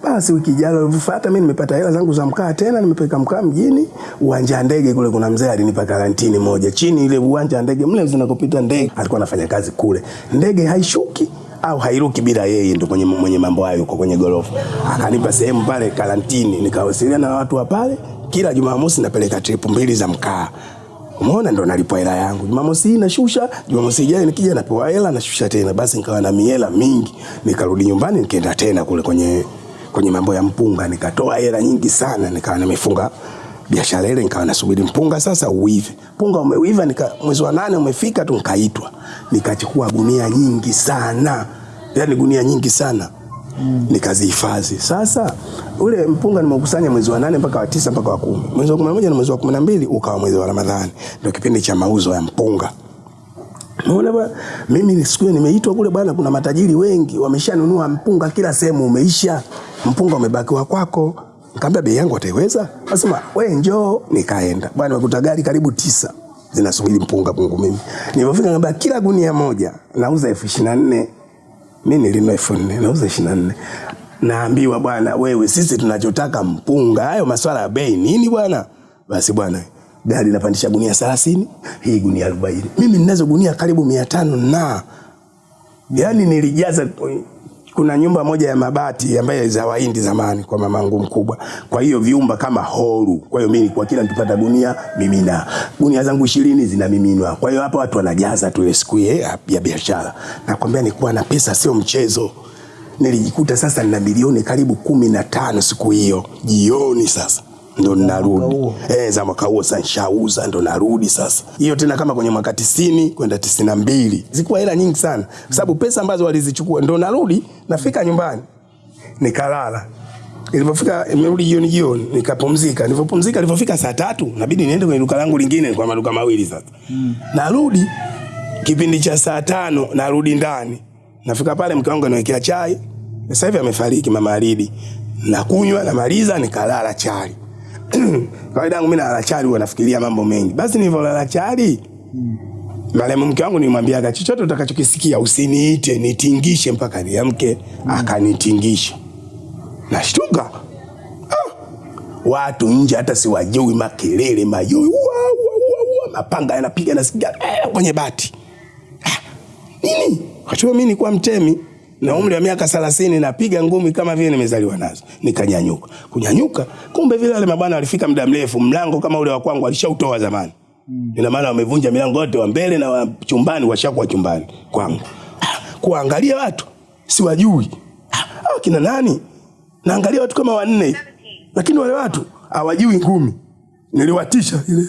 Basi wiki ijayo ilivyofuata, mimi nimepata hela zangu za mkaa tena, nimepeleka mkaa mjini uwanja wa ndege kule. Kuna mzee alinipa karantini moja chini ile uwanja wa ndege mle zinakopita ndege, alikuwa anafanya kazi kule. Ndege haishuki au hairuki bila yeye, ndo kwenye mwenye mambo hayo yuko kwenye gorofa. Akanipa sehemu pale karantini, nikawasiliana na watu wa pale. Kila Jumamosi napeleka trip mbili za mkaa Umeona, ndo nalipwa hela yangu. Jumamosi hii nashusha, Jumamosi ijayo nikija napewa hela nashusha tena. Basi nikawa na miela mingi, nikarudi nyumbani nikaenda tena kule kwenye kwenye mambo ya mpunga, nikatoa hela nyingi sana, nikawa nimefunga biashara ile, nikawa nasubiri mpunga sasa uive. Mpunga umeiva, nika mwezi wa nane umefika tu nikaitwa, nikachukua gunia nyingi sana, yani gunia nyingi sana Mm. Nikazihifadhi. Sasa ule mpunga nimeukusanya mwezi wa nane mpaka wa tisa mpaka wa kumi. Mwezi wa kumi na moja na mwezi wa kumi na mbili ukawa mwezi wa Ramadhani, ndio kipindi cha mauzo ya mpunga. Unaona bwana, mimi siku hiyo nimeitwa kule bwana, kuna matajiri wengi wameshanunua mpunga, kila sehemu umeisha, mpunga umebakiwa kwako. Nikamwambia bei yangu ataiweza? Akasema wewe njoo. Nikaenda bwana, nimekuta gari karibu tisa zinasubiri mpunga pungu. Mimi nilipofika nikamwambia kila gunia moja nauza elfu ishirini na nne mi nilinunua elfu nne nauza ishirini na nne naambiwa bwana, wewe sisi tunachotaka mpunga. Hayo maswala ya bei nini bwana? Basi bwana, gari napandisha gunia thelathini, hii gunia arobaini. Mimi ninazo gunia karibu mia tano na yani nilijaza. Kuna nyumba moja ya mabati ambayo za Wahindi zamani kwa mamangu mkubwa, kwa hiyo vyumba kama horu. Kwa hiyo mimi kwa kila nikipata gunia mimina gunia zangu ishirini zinamiminwa. Kwa hiyo hapa watu wanajaza tu siku ya, ya biashara. Nakwambia nilikuwa na pesa sio mchezo. Nilijikuta sasa nina milioni karibu kumi na tano siku hiyo jioni sasa ndo narudi eh, za mwaka huo sasa nishauza, ndo narudi sasa. Hiyo tena kama kwenye mwaka tisini kwenda tisini na mbili zikuwa hela nyingi sana, kwa sababu pesa ambazo walizichukua. Ndo narudi nafika nyumbani nikalala. Nilipofika imerudi jioni jioni, nikapumzika. Nilipopumzika, nilipofika saa tatu nabidi niende kwenye duka langu lingine, kwa maduka mawili sasa mm. Narudi kipindi cha saa tano narudi ndani, nafika pale, mke wangu anawekea chai. Sasa hivi amefariki mama Alidi, nakunywa namaliza, nikalala chali kawaida yangu mimi nalala chali, huwa nafikiria mambo mengi. Basi nilivyolala chali, marehemu mke wangu nimwambiaga chochote utakachokisikia usiniite, nitingishe mpaka niamke. mm. Akanitingisha, nashtuka ah, watu nje hata siwajui, makelele mayowe, mapanga yanapiga nasikia eh, kwenye bati ah, nini? Kwa mimi nilikuwa mtemi na umri wa miaka 30 napiga ngumi kama vile nimezaliwa nazo. Nikanyanyuka. Kunyanyuka, kumbe vile wale mabwana walifika muda mrefu, mlango kama ule wa kwangu alishautoa zamani. Mm. Ina maana wamevunja milango yote wa mbele na wa chumbani washakuwa chumbani kwangu. Ah, kuangalia watu siwajui. Ah, kina nani? Naangalia watu kama wanne. Lakini wale watu hawajui ngumi. Niliwatisha ile.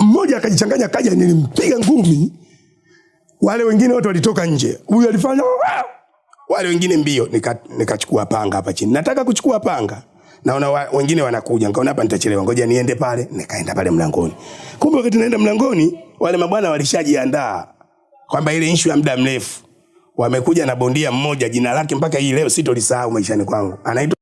Mmoja akajichanganya kaja nilimpiga ngumi. Wale wengine wote walitoka nje. Huyu alifanya wale wengine mbio, nikachukua nika panga hapa chini. Nataka kuchukua panga, naona wa, wengine wanakuja, nikaona hapa nitachelewa, ngoja niende pale. Nikaenda pale mlangoni, kumbe wakati naenda mlangoni, wale mabwana walishajiandaa kwamba ile issue ya muda mrefu. Wamekuja na bondia mmoja, jina lake mpaka hii leo sitolisahau maishani kwangu, anaitwa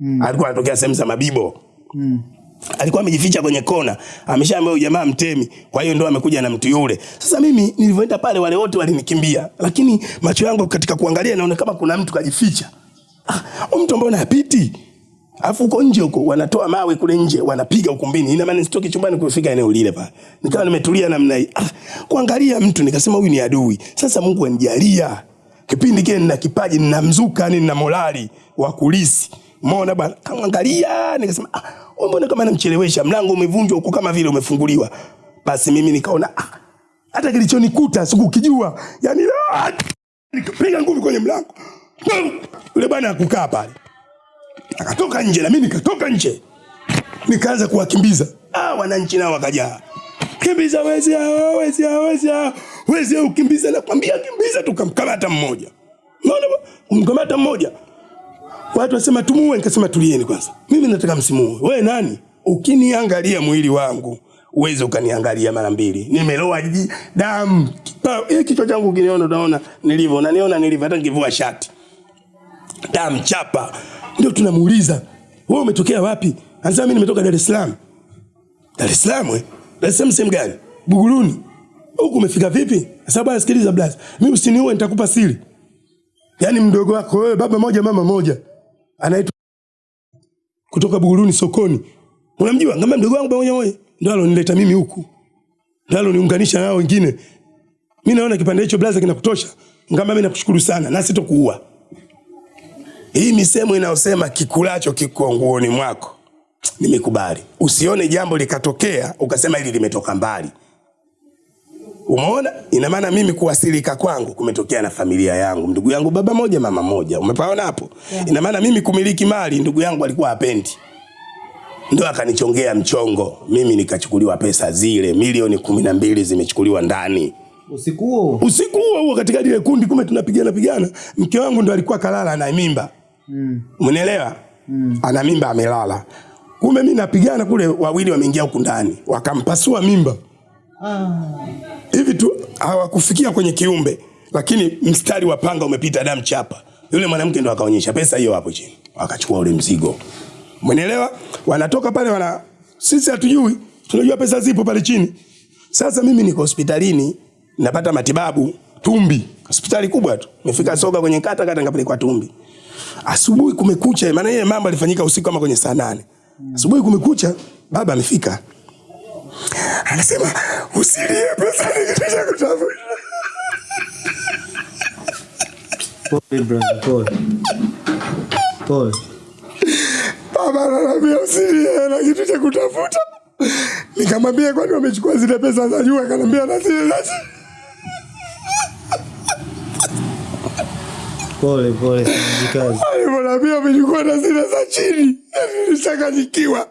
mm. alikuwa anatokea sehemu za Mabibo mm alikuwa amejificha kwenye kona, ameshaambia jamaa mtemi, kwa hiyo ndo amekuja na mtu yule. Sasa mimi nilivyoenda pale, wale wote walinikimbia, lakini macho yangu katika kuangalia, naona kama kuna mtu kajificha. Ah, mtu ambaye anapiti Alafu huko nje huko wanatoa mawe kule nje wanapiga ukumbini. Ina maana sitoki chumbani kufika eneo lile pale. Nikawa nimetulia namna hii. Ah, kuangalia mtu nikasema huyu ni adui. Sasa Mungu anijalia. Kipindi kile nina kipaji, nina mzuka, yani nina morali wa kulisi. Umeona bwana? Kaangalia nikasema ah, mbona kama namchelewesha, mlango umevunjwa huko kama vile umefunguliwa. Basi mimi nikaona ah, hata kilichonikuta sikukijua. Yaani ah, nikapiga ngumi kwenye mlango. Yule bwana akukaa pale. Akatoka nje na mimi nikatoka nje. Nikaanza kuwakimbiza. Ah, wananchi nao wakajaa. Kimbiza wezi hao, wezi hao, wezi hao. Wezi hao ukimbiza na kwambia kimbiza tukamkamata mmoja. Unaona? Kumkamata mmoja. Watu wasema tumuue, nikasema tulieni kwanza. Mimi nataka msimuue. Wewe nani? Ukiniangalia mwili wangu, uweze ukaniangalia mara mbili. Nimeloa damu. Hii kichwa changu kiniona, unaona nilivyo. Unaniona nilivyo hata nikivua shati. Damu chapa. Ndio tunamuuliza, "Wewe umetokea wapi?" Anasema mimi nimetoka Dar es Salaam. Dar es Salaam eh? Dar es Salaam sehemu gani? Buguruni. Huku umefika vipi? Sababu bwana sikiliza blaza. Mimi usiniue nitakupa siri. Yaani mdogo wako wewe baba moja mama moja anaitwa kutoka Buguruni sokoni. Unamjua? Ngamba mdogo wangu pamoja moja. Ndio alonileta mimi huku. Ndio aloniunganisha nao wengine. Mimi naona kipande hicho blaza kinakutosha. Ngamba mimi nakushukuru sana na sitokuua. Hii misemo inayosema kikulacho kiko nguoni mwako. Nimekubali. Usione jambo likatokea ukasema hili limetoka mbali. Umeona? Ina maana mimi kuwasilika kwangu kumetokea na familia yangu, ndugu yangu baba moja mama moja. Umepaona hapo? Yeah. Ina maana mimi kumiliki mali ndugu yangu alikuwa hapendi. Ndio akanichongea mchongo. Mimi nikachukuliwa pesa zile milioni kumi na mbili zimechukuliwa ndani. Usiku huo. Usiku huo huo katika ile kundi kume tunapigana pigana. Mke wangu ndo alikuwa kalala ana mimba. Mm. Mnaelewa? Mm. Ana mimba amelala. Kumbe mimi napigana kule wawili wameingia huku ndani. Wakampasua mimba. Hivi tu hawakufikia kwenye kiumbe, lakini mstari wa panga umepita damu chapa. Yule mwanamke ndo akaonyesha pesa hiyo hapo chini, wakachukua ule mzigo. Umeelewa? Wanatoka pale wana, sisi hatujui, tunajua pesa zipo pale chini. Sasa mimi niko hospitalini napata matibabu Tumbi, hospitali kubwa tu. Nimefika soga kwenye kata kata, nikapelekwa Tumbi. Asubuhi kumekucha, maana ile mambo alifanyika usiku kama kwenye saa nane. Asubuhi kumekucha, baba amefika anasema usilie pesa nikitaka kutafuta. Pole brother, pole. Pole. Baba ananiambia usilie na kitu cha kutafuta. Nikamwambia kwani wamechukua zile pesa za juu? Akaniambia na zile za Pole pole, jikazi. Alivyoniambia wamechukua na zile za chini. Nilichanganyikiwa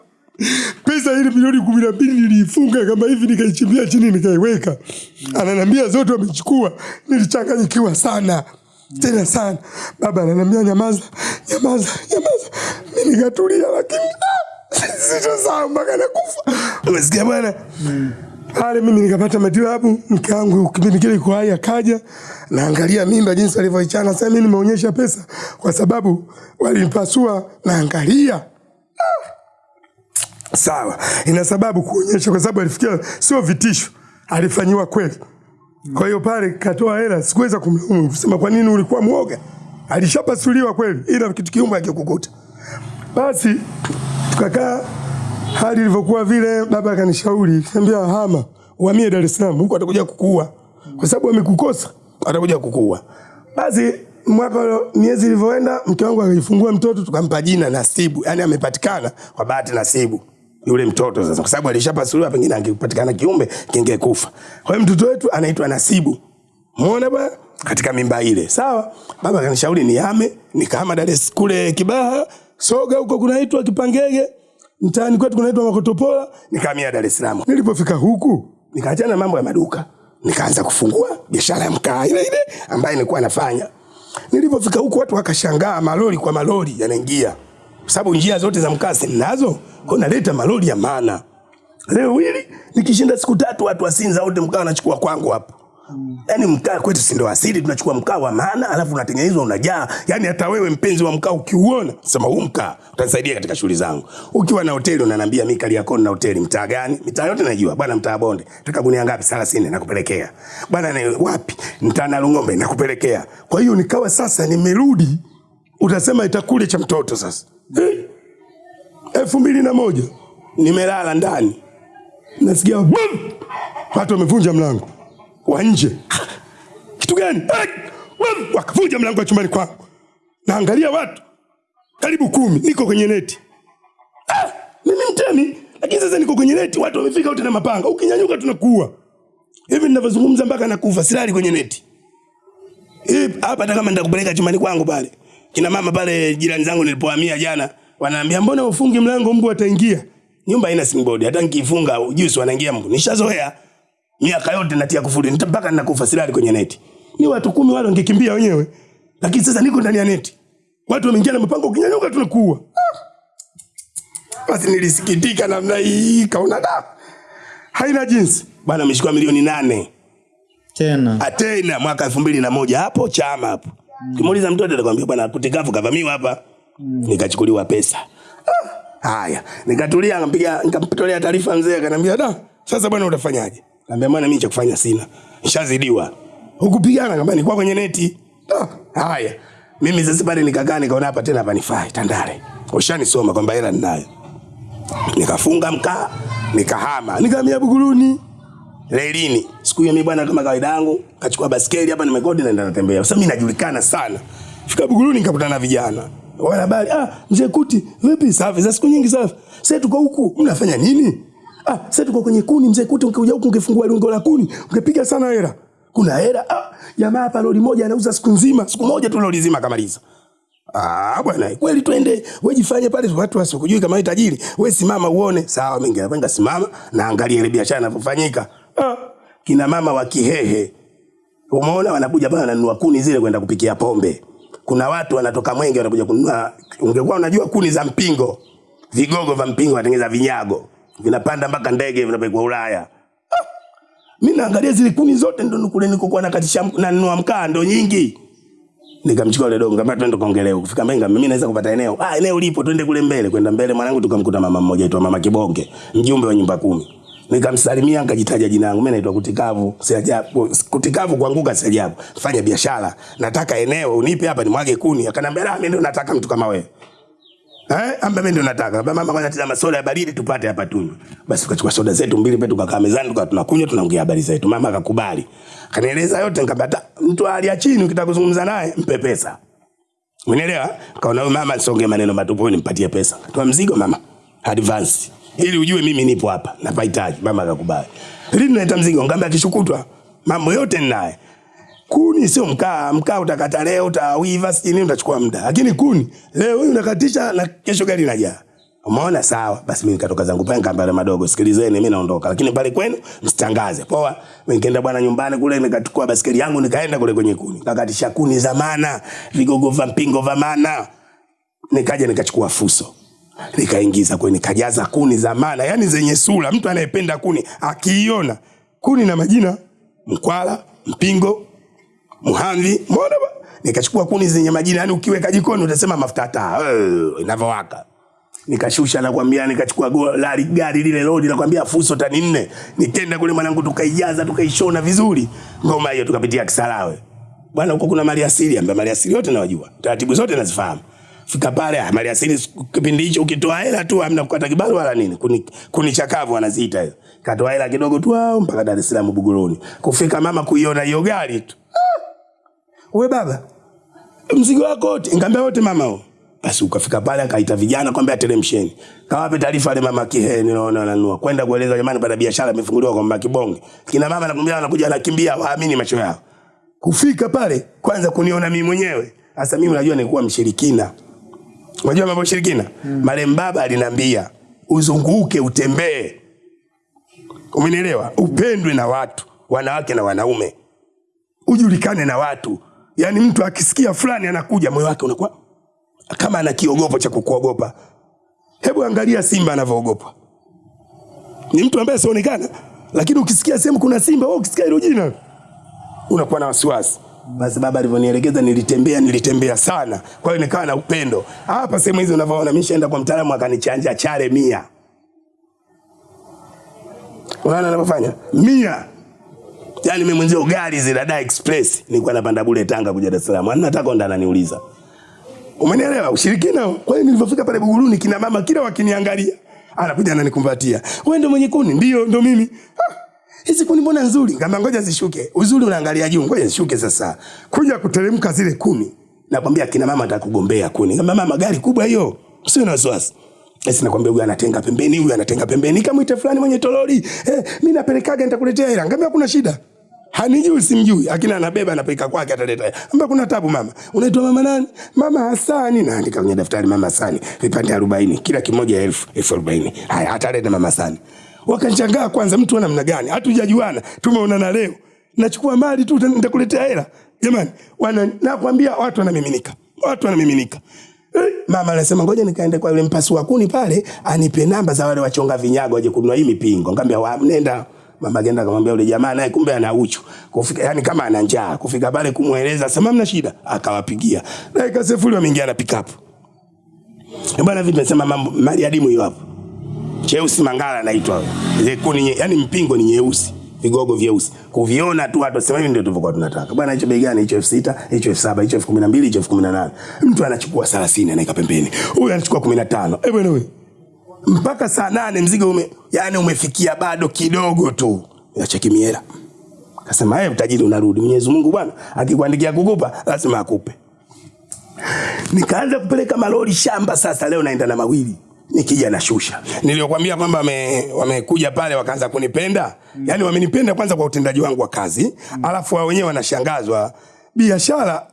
pesa ile milioni kumi na mbili niliifunga kama hivi nikaichimbia chini nikaiweka. Ananiambia zote wamechukua. Nilichanganyikiwa sana tena sana. Baba ananiambia nyamaza, nyamaza, nyamaza. Mimi nikatulia, lakini sitosahau mpaka nakufa. Umesikia bwana? Pale mimi nikapata matibabu, mke wangu kipindi kile kwa hai akaja, naangalia mimba jinsi alivyoichana. Sasa mimi nimeonyesha pesa kwa sababu walinipasua, naangalia sawa, ina sababu kuonyesha, kwa sababu alifikia sio vitisho, alifanyiwa kweli. Kwa hiyo pale katoa hela, sikuweza kumlaumu kusema kwa nini ulikuwa mwoga, alishapasuliwa kweli, ila kitu kiumbe akikukuta. Basi tukakaa hali ilivyokuwa vile, baba akanishauri, kaniambia, hama, uhamie Dar es Salaam, huko atakuja kukuua, kwa sababu amekukosa, atakuja kukuua. Basi mwaka miezi ilivyoenda, mke wangu akajifungua mtoto, tukampa jina Nasibu, yani amepatikana kwa bahati Nasibu yule mtoto sasa, kwa sababu alishapasuliwa, pengine angepatikana kiumbe kingekufa. Kwa hiyo mtoto wetu anaitwa Nasibu, muona bwana, katika mimba ile. Sawa, baba kanishauri nihame, nikahama Dar es kule Kibaha, Soga huko kunaitwa Kipangege, mtaani kwetu kunaitwa Makotopola, nikahamia Dar es Salaam. Nilipofika huku nikaachana na mambo ya maduka, nikaanza kufungua biashara ya mkaa ile ile ambayo nilikuwa nafanya. Nilipofika huku watu wakashangaa, malori kwa malori yanaingia, kwa sababu njia zote za mkaa sinazo, kwa naleta malori ya maana. Leo hili nikishinda siku tatu, watu wa Sinza wote mkaa wanachukua kwangu hapo. Yaani mkaa kwetu si ndo asili, tunachukua mkaa wa maana, alafu unatengenezwa unajaa. Yaani hata wewe mpenzi wa mkaa ukiuona, sema huu mkaa utanisaidia katika shughuli zangu. Ukiwa na hoteli unaniambia mimi Kariakoo na hoteli mtaa gani? Mitaa yote najua. Bwana mtaa Bonde, nataka gunia ngapi? 30 nakupelekea. Bwana ni wapi? Mtaa na Lungombe nakupelekea. Kwa hiyo nikawa sasa nimerudi, utasema itakule cha mtoto sasa. Eh? elfu mbili na moja nimelala ndani, nasikia bum! watu wamevunja mlango wa nje. Kitu gani? Eh! Wakavunja mlango wa chumbani kwangu, naangalia watu karibu kumi, niko kwenye neti. Ah, mimi mtemi, lakini sasa niko kwenye neti, watu wamefika wote na mapanga, ukinyanyuka tunakuua. Hivi ninavyozungumza mpaka nakufa, silali kwenye neti hapa. Hata kama nitakupeleka chumbani kwangu pale, kina mama pale jirani zangu nilipohamia jana wanaambia mbona ufungi mlango mbu ataingia? Nyumba haina simbodi hata nikifunga juice wanaingia mbu. Nishazoea miaka yote natia kufuli mpaka ninakufa silali kwenye neti. Ni watu kumi wale wangekimbia wenyewe, lakini sasa niko ndani ya neti, watu wameingia na mpango kinyanyuka tunakuua. Ah! Basi nilisikitika namna hii, kaona da haina jinsi bwana, ameshikwa milioni nane Tena Atena mwaka elfu mbili na moja hapo chama hapo. Ukimuuliza mtoto atakwambia bwana kutikafu kavamiwa hapa. Nikachukuliwa pesa. Ah, Haya, nikatulia nikampiga nikamtolea taarifa mzee akaniambia da, sasa bwana utafanyaje? Nikamwambia bwana mimi cha kufanya sina. Nishazidiwa. Hukupigana nikamwambia nilikuwa kwenye neti. Haya. Mimi sasa pale nikakaa nikaona hapa tena panifai Tandale. Ushanisoma kwamba hela ninayo. Nikafunga mkaa, nikahama, nikahamia Buguruni relini. Siku hiyo mimi bwana, kama kawaida yangu, kachukua baskeli hapa, nimekodi naenda natembea. Sasa mimi najulikana sana. Fika Buguruni nikakutana na vijana. Wana habari, ah, mzee Kuti, vipi? Safi, za siku nyingi safi. Sasa tuko huku, mnafanya nini? Ah, sasa tuko kwenye kuni, mzee Kuti, ungekuja huku ungefungua lungo la kuni, ungepiga sana hela. Kuna hela? Ah, jamaa hapa lori moja anauza siku nzima, siku moja tu lori zima kamaliza. Ah, bwana, kweli twende. Wewe jifanye pale watu wasikujui kama wewe tajiri. Wewe simama uone. Sawa, mimi ngependa simama na angalia ile biashara inavyofanyika. Ah, kina mama wa Kihehe. Umeona wanakuja bana wananunua kuni zile kwenda kupikia pombe. Kuna watu wanatoka Mwenge wanakuja kununua, ungekuwa unajua kuni za mpingo. Vigogo vya mpingo wanatengeneza vinyago. Vinapanda mpaka ndege vinapelekwa Ulaya. Mimi naangalia zile kuni zote ndo kule nikokuwa nakatisha nanunua mkaa ndo nyingi. Nikamchukua yule dogo, nikamwambia twende kaongelee. Kufika Mbenga mimi naweza kupata eneo. Ah, eneo lipo, twende kule mbele. Kwenda mbele mwanangu tukamkuta mama mmoja aitwa Mama Kibonge, mjumbe wa nyumba kumi. Nikamsalimia nikajitaja jina langu. Mimi naitwa Kutikavu, si ajabu. Kutikavu kuanguka si ajabu. Fanya biashara. Nataka eneo unipe hapa nimwage kuni. Akanambia, "La, mimi ndio nataka mtu kama wewe." Eh, amba mimi ndio nataka. Baba mama kwanza tazama soda ya baridi tupate hapa tunywe. Basi tukachukua soda zetu mbili pale tukakaa mezani tukawa tunakunywa tunaongea habari zetu. Mama akakubali. Akanieleza yote nikamwambia mtu hali chini ukitaka kuzungumza naye mpe pesa. Unielewa? Kaona huyu mama songe maneno matupu nimpatie pesa. Toa mzigo mama. Advance. Ili ujue mimi nipo hapa. Napahitaji. Mama akakubali. Lini naleta mzigo? Ngamba akishukutwa. Mambo yote ninaye. Kuni sio mkaa, mkaa utakata leo, utawiva sijini utachukua muda. Lakini kuni leo hii unakatisha na kesho gari inaja. Umeona sawa? Basi mimi nikatoka zangu pale ngambale madogo, sikilizeni mimi naondoka. Lakini pale kwenu msitangaze. Poa. Mimi nikaenda bwana nyumbani kule nikachukua basikeli yangu nikaenda kule kwenye kuni. nikakatisha kuni za maana, vigogo vya mpingo vya maana. Nikaja nikachukua fuso. Nikaingiza kwenye nikajaza kuni za maana, yani zenye sura. Mtu anayependa kuni akiiona kuni na majina mkwala, mpingo, Muhamvi, mbona? Nikachukua kuni zenye majina, yani ukiweka jikoni utasema mafuta taa eh, inavyowaka. Nikashusha na kwambia, nikachukua gari gari lile lodi nakwambia fuso tani nne. Nikenda kule mwanangu, tukaijaza tukaishona vizuri ngoma hiyo, tukapitia Kisarawe. Bwana, huko kuna mali asili, ambaye mali asili yote nawajua, taratibu zote nazifahamu. Fika pale, ah, mali asili kipindi hicho ukitoa hela tu hamna kukata kibali wala nini, kuni, kuni wanaziita hiyo. Katoa hela kidogo tu au mpaka Dar es Salaam Buguruni. Kufika mama kuiona hiyo gari tu Ah, we baba, mzigo wako wote? Ngambia wote mama huo. Basi ukafika pale akaita vijana kwambia ateremsheni. Kawape taarifa ile mama Kihe ninaona ananua. Kwenda kueleza jamani bada biashara imefunguliwa kwa mama Kibonge. Kina mama nakwambia anakuja anakimbia waamini macho yao. Kufika pale kwanza kuniona mimi mwenyewe. Sasa mimi unajua nilikuwa mshirikina. Unajua mambo shirikina? Mm. Marehemu baba aliniambia uzunguke utembee. Umenielewa? Upendwe na watu, wanawake na wanaume. Ujulikane na watu. Yaani mtu akisikia fulani anakuja moyo wake unakuwa kama ana kiogopo cha kukuogopa. Hebu angalia simba anavyoogopa. Ni mtu ambaye sionekana, lakini ukisikia sehemu kuna simba, wewe ukisikia hilo jina unakuwa na wasiwasi. Basi baba alivyonielekeza nilitembea, nilitembea sana. Kwa hiyo nikawa na upendo. Hapa sehemu hizi unavyoona mimi nishaenda kwa mtaalamu akanichanja chale mia. Unaona anavyofanya? Mia. yani mimi mwenzio gari zile Dada Express nilikuwa napanda bure Tanga kuja Dar es Salaam. Anataka ndo ananiuliza. Umenielewa? Ushirikina. Kwa hiyo nilipofika pale Buguruni kina mama kila wakiniangalia anakuja ananikumbatia. Wewe ndo mwenye kuni? Ndio, ndo mimi. Ah, Hizi kuni mbona nzuri? Ngamba ngoja zishuke. Uzuri unaangalia juu, ngoja zishuke sasa. Kuja kuteremka zile kuni. Nakwambia kina mama atakugombea kuni. Ngamba mama gari kubwa hiyo. Sio na wasiwasi. Sasa nakwambia huyu anatenga pembeni, huyu anatenga pembeni. Kama ite fulani mwenye toroli, eh, mimi napelekaga nitakuletea hela. Ngamba kuna shida. Hanijui simjui, lakini anabeba anapeleka kwake ataleta. Ngamba kuna tabu mama. Unaitwa mama nani? Mama Hasani. Naandika kwenye daftari mama Hasani. Vipande 40, kila kimoja elfu, elfu arobaini. Haya ataleta mama Hasani. Wakashangaa kwanza mtu wa namna gani? Hatujajuana, tumeonana leo. Nachukua mali tu nitakuletea hela. Jamani, wana nakwambia watu wanamiminika. Watu wanamiminika. Eh, Mama anasema ngoja nikaende kwa yule mpasi wa kuni pale anipe namba za wale wachonga vinyago waje kununua hii mipingo. Ngambia wa nenda. Mama genda akamwambia yule jamaa naye kumbe ana uchu. Kufika yani kama ana njaa. Kufika pale kumueleza sema mna shida akawapigia. Na ikasefuli wameingia na pickup. up. Bwana vipi nasema mambo mali adimu hiyo hapo. Cheusi Mangala anaitwa zekuni, yani mpingo ni nyeusi, vigogo vyeusi. Kuviona tu watu wasema hivi ndio tulivyokuwa tunataka. Bwana hicho bei gani? Hicho elfu sita, hicho elfu saba, hicho elfu kumi na mbili, hicho elfu kumi na nane. Mtu anachukua 30 anaweka pembeni. Huyu anachukua 15. Eh bwana wewe. Mpaka saa nane mzigo ume yani umefikia bado kidogo tu. Acha miela. Kasema yeye utajiri unarudi. Mwenyezi Mungu bwana akikuandikia kukupa lazima akupe. Nikaanza kupeleka malori shamba sasa leo naenda na mawili. Nikija na shusha. Niliyokuambia kwamba wame- wamekuja pale wakaanza kunipenda. mm. Yani wamenipenda kwanza kwa utendaji wangu wa kazi, mm. alafu wao wenyewe wanashangazwa. Biashara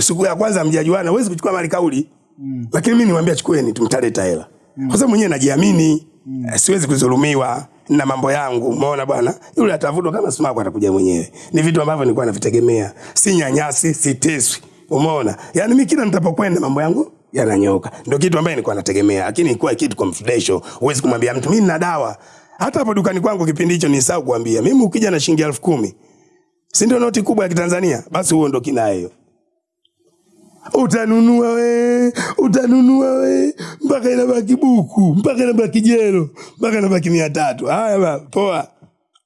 siku ya kwanza mjajuana, huwezi kuchukua mali kauli. mm. Lakini mimi niwaambia chukueni tumtaleta hela. Kwa sababu mwenyewe najiamini, mm. siwezi kudhulumiwa na mambo yangu. Umeona bwana? Yule atavutwa kama sumaku atakuja mwenyewe. Ni vitu ambavyo nilikuwa navitegemea. Si nyanyasi, si teswi. Umeona? Yani mimi kila nitapokwenda mambo yangu yananyoka. Ndio kitu ambaye nilikuwa nategemea. Lakini ilikuwa kitu confidential. Huwezi kumwambia mtu mimi nina dawa. Hata hapo dukani kwangu kipindi hicho nisahau kuambia. Mimi ukija na shilingi elfu kumi si ndio noti kubwa ya Kitanzania? Basi huo ndo kina hiyo. Utanunua we, utanunua we, mpaka inabaki buku, mpaka inabaki jelo, mpaka inabaki mia tatu. Haya ba, poa.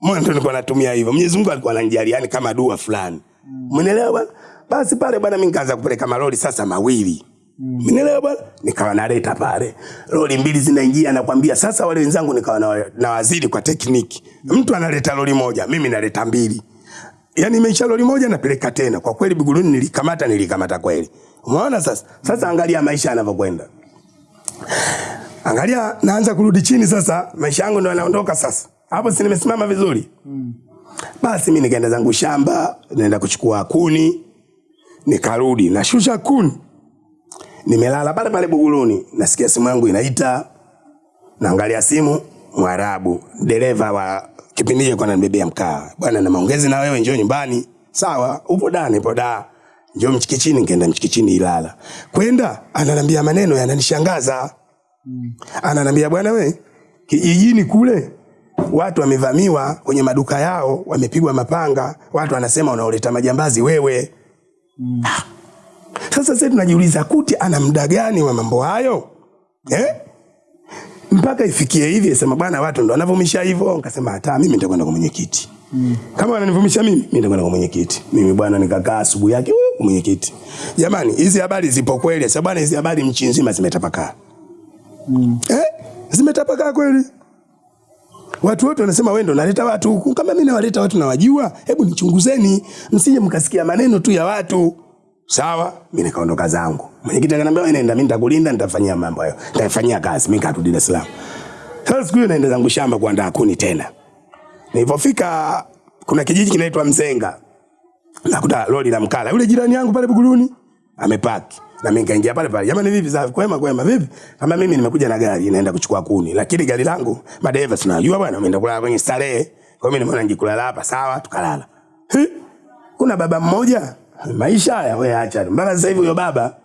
Mwana ndo nilikuwa natumia hivyo. Mwenyezi Mungu alikuwa ananijali yani kama dua fulani. Umeelewa bwana? Basi pale bwana mimi nikaanza kupeleka malori sasa mawili. Umeelewa bwana? Nikawa naleta pale. Lori mbili zinaingia nakwambia sasa wale wenzangu nikawa na, na waziri kwa tekniki. Mtu analeta lori moja, mimi naleta mbili. Yaani imeisha lori moja napeleka tena. Kwa kweli Buguruni nilikamata nilikamata kweli. Umeona sasa? Sasa angalia maisha yanavyokwenda. Angalia naanza kurudi chini sasa, maisha yangu ndo yanaondoka sasa. Hapo si nimesimama vizuri. Mm. Basi mimi nikaenda zangu shamba, naenda kuchukua kuni, nikarudi, nashusha kuni. Nimelala pale pale Buguruni, nasikia simu yangu inaita. Naangalia simu, Mwarabu, dereva wa kipindi hicho kwa ananibebea mkaa. Bwana na maongezi na wewe njoo nyumbani. Sawa, upo da, nipo da. Njoo mchikichini, nikaenda mchikichini Ilala. Kwenda ananiambia maneno yananishangaza. Ananiambia bwana we, kijijini kule watu wamevamiwa kwenye maduka yao, wamepigwa mapanga, watu wanasema unaoleta majambazi wewe. Ah. Sasa sisi tunajiuliza Kuti ana muda gani wa mambo hayo? Eh? mpaka ifikie hivi sema bwana watu ndo wanavumisha hivyo nikasema hata mimi nitakwenda kwa mwenyekiti mm. kama wananivumisha mimi mimi nitakwenda kwa mwenyekiti mimi bwana nikakaa asubuhi yake kwa mwenyekiti jamani hizi habari zipo kweli sasa bwana hizi habari nchi nzima zimetapakaa mm. eh zimetapakaa kweli Watu wote wanasema wewe ndo unaleta watu huku. Kama mimi nawaleta watu nawajua, hebu nichunguzeni, msije mkasikia maneno tu ya watu. Sawa, mimi nikaondoka zangu. Mwenyekiti akaniambia nenda, mimi nitakulinda, nitafanyia mambo hayo. Nitafanyia kazi, mimi nikarudi Dar es Salaam. Sasa siku hiyo naenda zangu shamba kuandaa kuni tena. Nilipofika kuna kijiji kinaitwa Mzenga. Nakuta lori la mkala. Yule jirani yangu pale Buguruni amepaki. Na mimi nikaingia pale pale. Jamani vipi safi? Kwema kwema vipi? Kama mimi nimekuja na gari naenda kuchukua kuni. Lakini gari langu madereva tunajua bwana ameenda kulala kwenye starehe. Kwa hiyo mimi nimeona nijikulala hapa sawa tukalala. Kuna baba mmoja maisha haya wewe acha. Mpaka sasa hivi huyo baba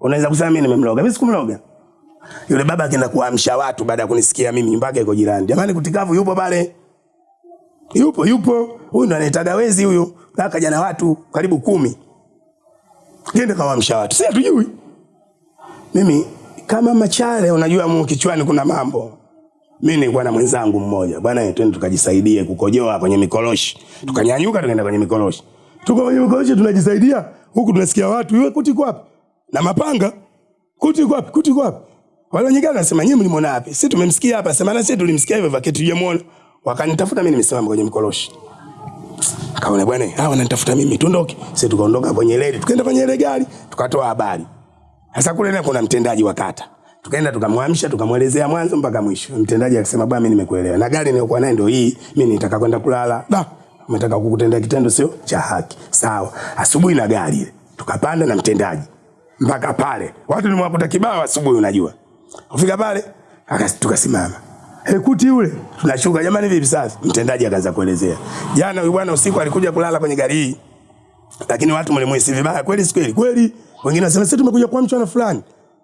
unaweza kusema mimi nimemloga. Mimi sikumloga. Yule baba akaenda kuamsha watu baada ya kunisikia mimi mpaka iko jirani. Jamani kutikavu yupo pale. Yupo yupo. Huyu ndo anaitaga wezi huyu. kaka jana na watu karibu kumi. Gende kawaamsha watu. Si hatujui. Mimi kama machare unajua mu kichwani kuna mambo. Mimi nilikuwa na mwenzangu mmoja. Bwana twende tukajisaidie kukojoa kwenye mikoloshi Tukanyanyuka tukaenda kwenye mikoroshi. Tuko kwenye mikoroshi tunajisaidia. Huku tunasikia watu, iwe kuti kwa wapi?" Na mapanga. Kuti kwa wapi? Kuti kwa wapi? Wale wengine wanasema nyinyi mlimwona wapi? Sisi tumemsikia hapa. Sema na sisi tulimsikia hivyo vaketi tujamuona. Wakanitafuta mimi nimesimama kwenye mkoroshi. Akaona bwana, hawa wananitafuta mimi, tuondoke. Sisi tukaondoka kwenye leli tukaenda kwenye ile gari, tukatoa habari. Sasa kule na kuna mtendaji wa kata. Tukaenda tukamwamsha, tukamwelezea mwanzo mpaka mwisho. Mtendaji akasema bwana, mimi nimekuelewa. Na gari niliyokuwa nayo ndio hii, mimi nitaka kwenda kulala. Da, umetaka kukutendea kitendo sio cha haki. Sawa. Asubuhi na gari. Tukapanda na mtendaji. Mpaka pale. Watu nimewakuta kibao asubuhi unajua. Kufika pale, tukasimama. Hey, yule tunashuka jamani vipi sasa? Mtendaji akaanza kuelezea. Jana huyu bwana usiku alikuja kulala kwenye gari hii. Lakini watu mlimuhisi vibaya kweli si kweli? Kweli. Wengine wanasema sisi tumekuja kwa mchana fulani.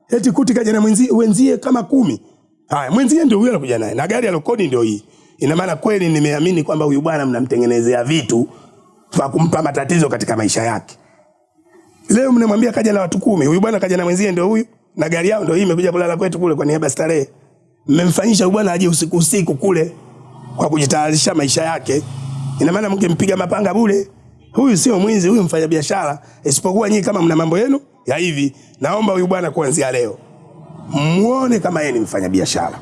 Eti kuti kaja na mwenzie wenzie kama kumi. Haya, mwenzie ndio huyo anakuja naye. Na gari alokodi ndio hii. Ina maana kweli nimeamini kwamba huyu bwana mnamtengenezea vitu vya kumpa matatizo katika maisha yake. Leo mnamwambia kaja na watu kumi. Huyu bwana kaja na mwenzie ndio huyu. Na gari yao ndio hii imekuja kulala kwetu kule kwa niaba starehe mmemfanyisha huyu bwana aje usiku usiku kule kwa kujitayarisha maisha yake. Ina maana mngempiga mapanga bure. Huyu sio mwizi, huyu mfanya biashara. Isipokuwa nyinyi kama mna mambo yenu ya hivi, naomba huyu bwana kuanzia leo muone kama yeye ni mfanya biashara.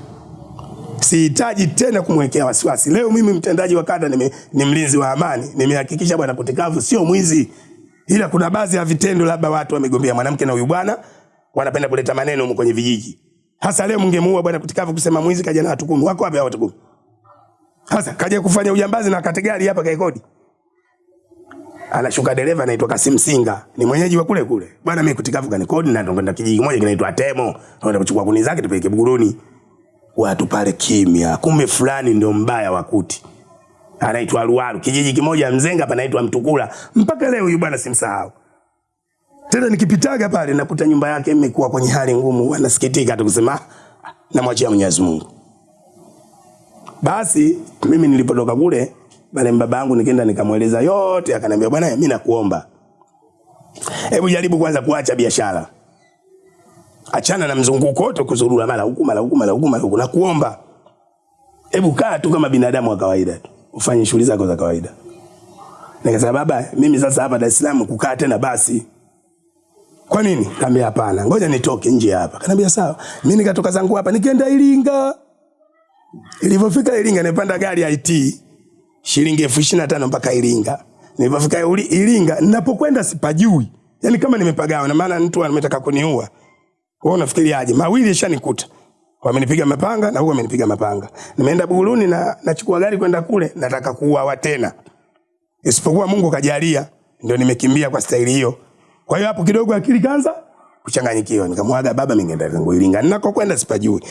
Sihitaji tena kumwekea wasiwasi. Leo mimi mtendaji wa kada nime, ni mlinzi wa amani, nimehakikisha bwana Kutikavu sio mwizi, ila kuna baadhi ya vitendo, labda watu wamegombea mwanamke na huyu bwana wanapenda kuleta maneno huko kwenye vijiji. Hasa leo mngemuua bwana Kutikavu kusema mwizi kaja na watu kumi. Wako wapi hao watu kumi? Hasa kaja kufanya ujambazi na kate gari hapa kaikodi. Anashuka dereva anaitwa Kasim Singa. Ni mwenyeji wa kule kule. Bwana mimi Kutikavu kanikodi na ndo kijiji kimoja kinaitwa Temo. naenda kuchukua kuni zake tupeleke Buguruni. Watu pale kimya. Kumbe fulani ndio mbaya wakuti. Anaitwa Ruaru. Kijiji kimoja Mzenga panaitwa Mtukula. Mpaka leo huyu bwana simsahau. Tena nikipitaga pale nakuta nyumba yake imekuwa kwenye hali ngumu, anasikitika tu kusema "Ah, namwachia Mwenyezi Mungu. Basi mimi nilipotoka kule pale baba yangu nikaenda nikamweleza yote, akaniambia bwana, mimi nakuomba, hebu jaribu kwanza kuacha biashara, achana na mzunguko wote, kuzurura mara huku mara huku mara huku mara huku, nakuomba, hebu kaa tu kama binadamu wa kawaida tu, ufanye shughuli zako za kawaida. Nikasema baba, mimi sasa hapa Dar es Salaam kukaa tena basi kwa nini? Kaambia hapana, ngoja nitoke nje hapa. Kaniambia sawa. Mimi nikatoka zangu hapa nikaenda Iringa. Nilipofika Iringa nipanda gari IT shilingi elfu ishirini na tano mpaka Iringa. Nilipofika Iringa ninapokwenda sipajui. Yaani kama nimepagawa na maana mtu ametaka kuniua. Wewe unafikiri aje? Mawili yashanikuta. Wamenipiga mapanga na huyu amenipiga mapanga. Nimeenda Buguruni na nachukua gari kwenda kule nataka kuuawa tena. Isipokuwa Mungu kajalia ndio nimekimbia kwa staili hiyo. Kwa hiyo hapo kidogo akili kaanza kuchanganyikiwa. Nikamwaga baba, mimi ngeenda zangu Iringa. Ninakokwenda sipajui.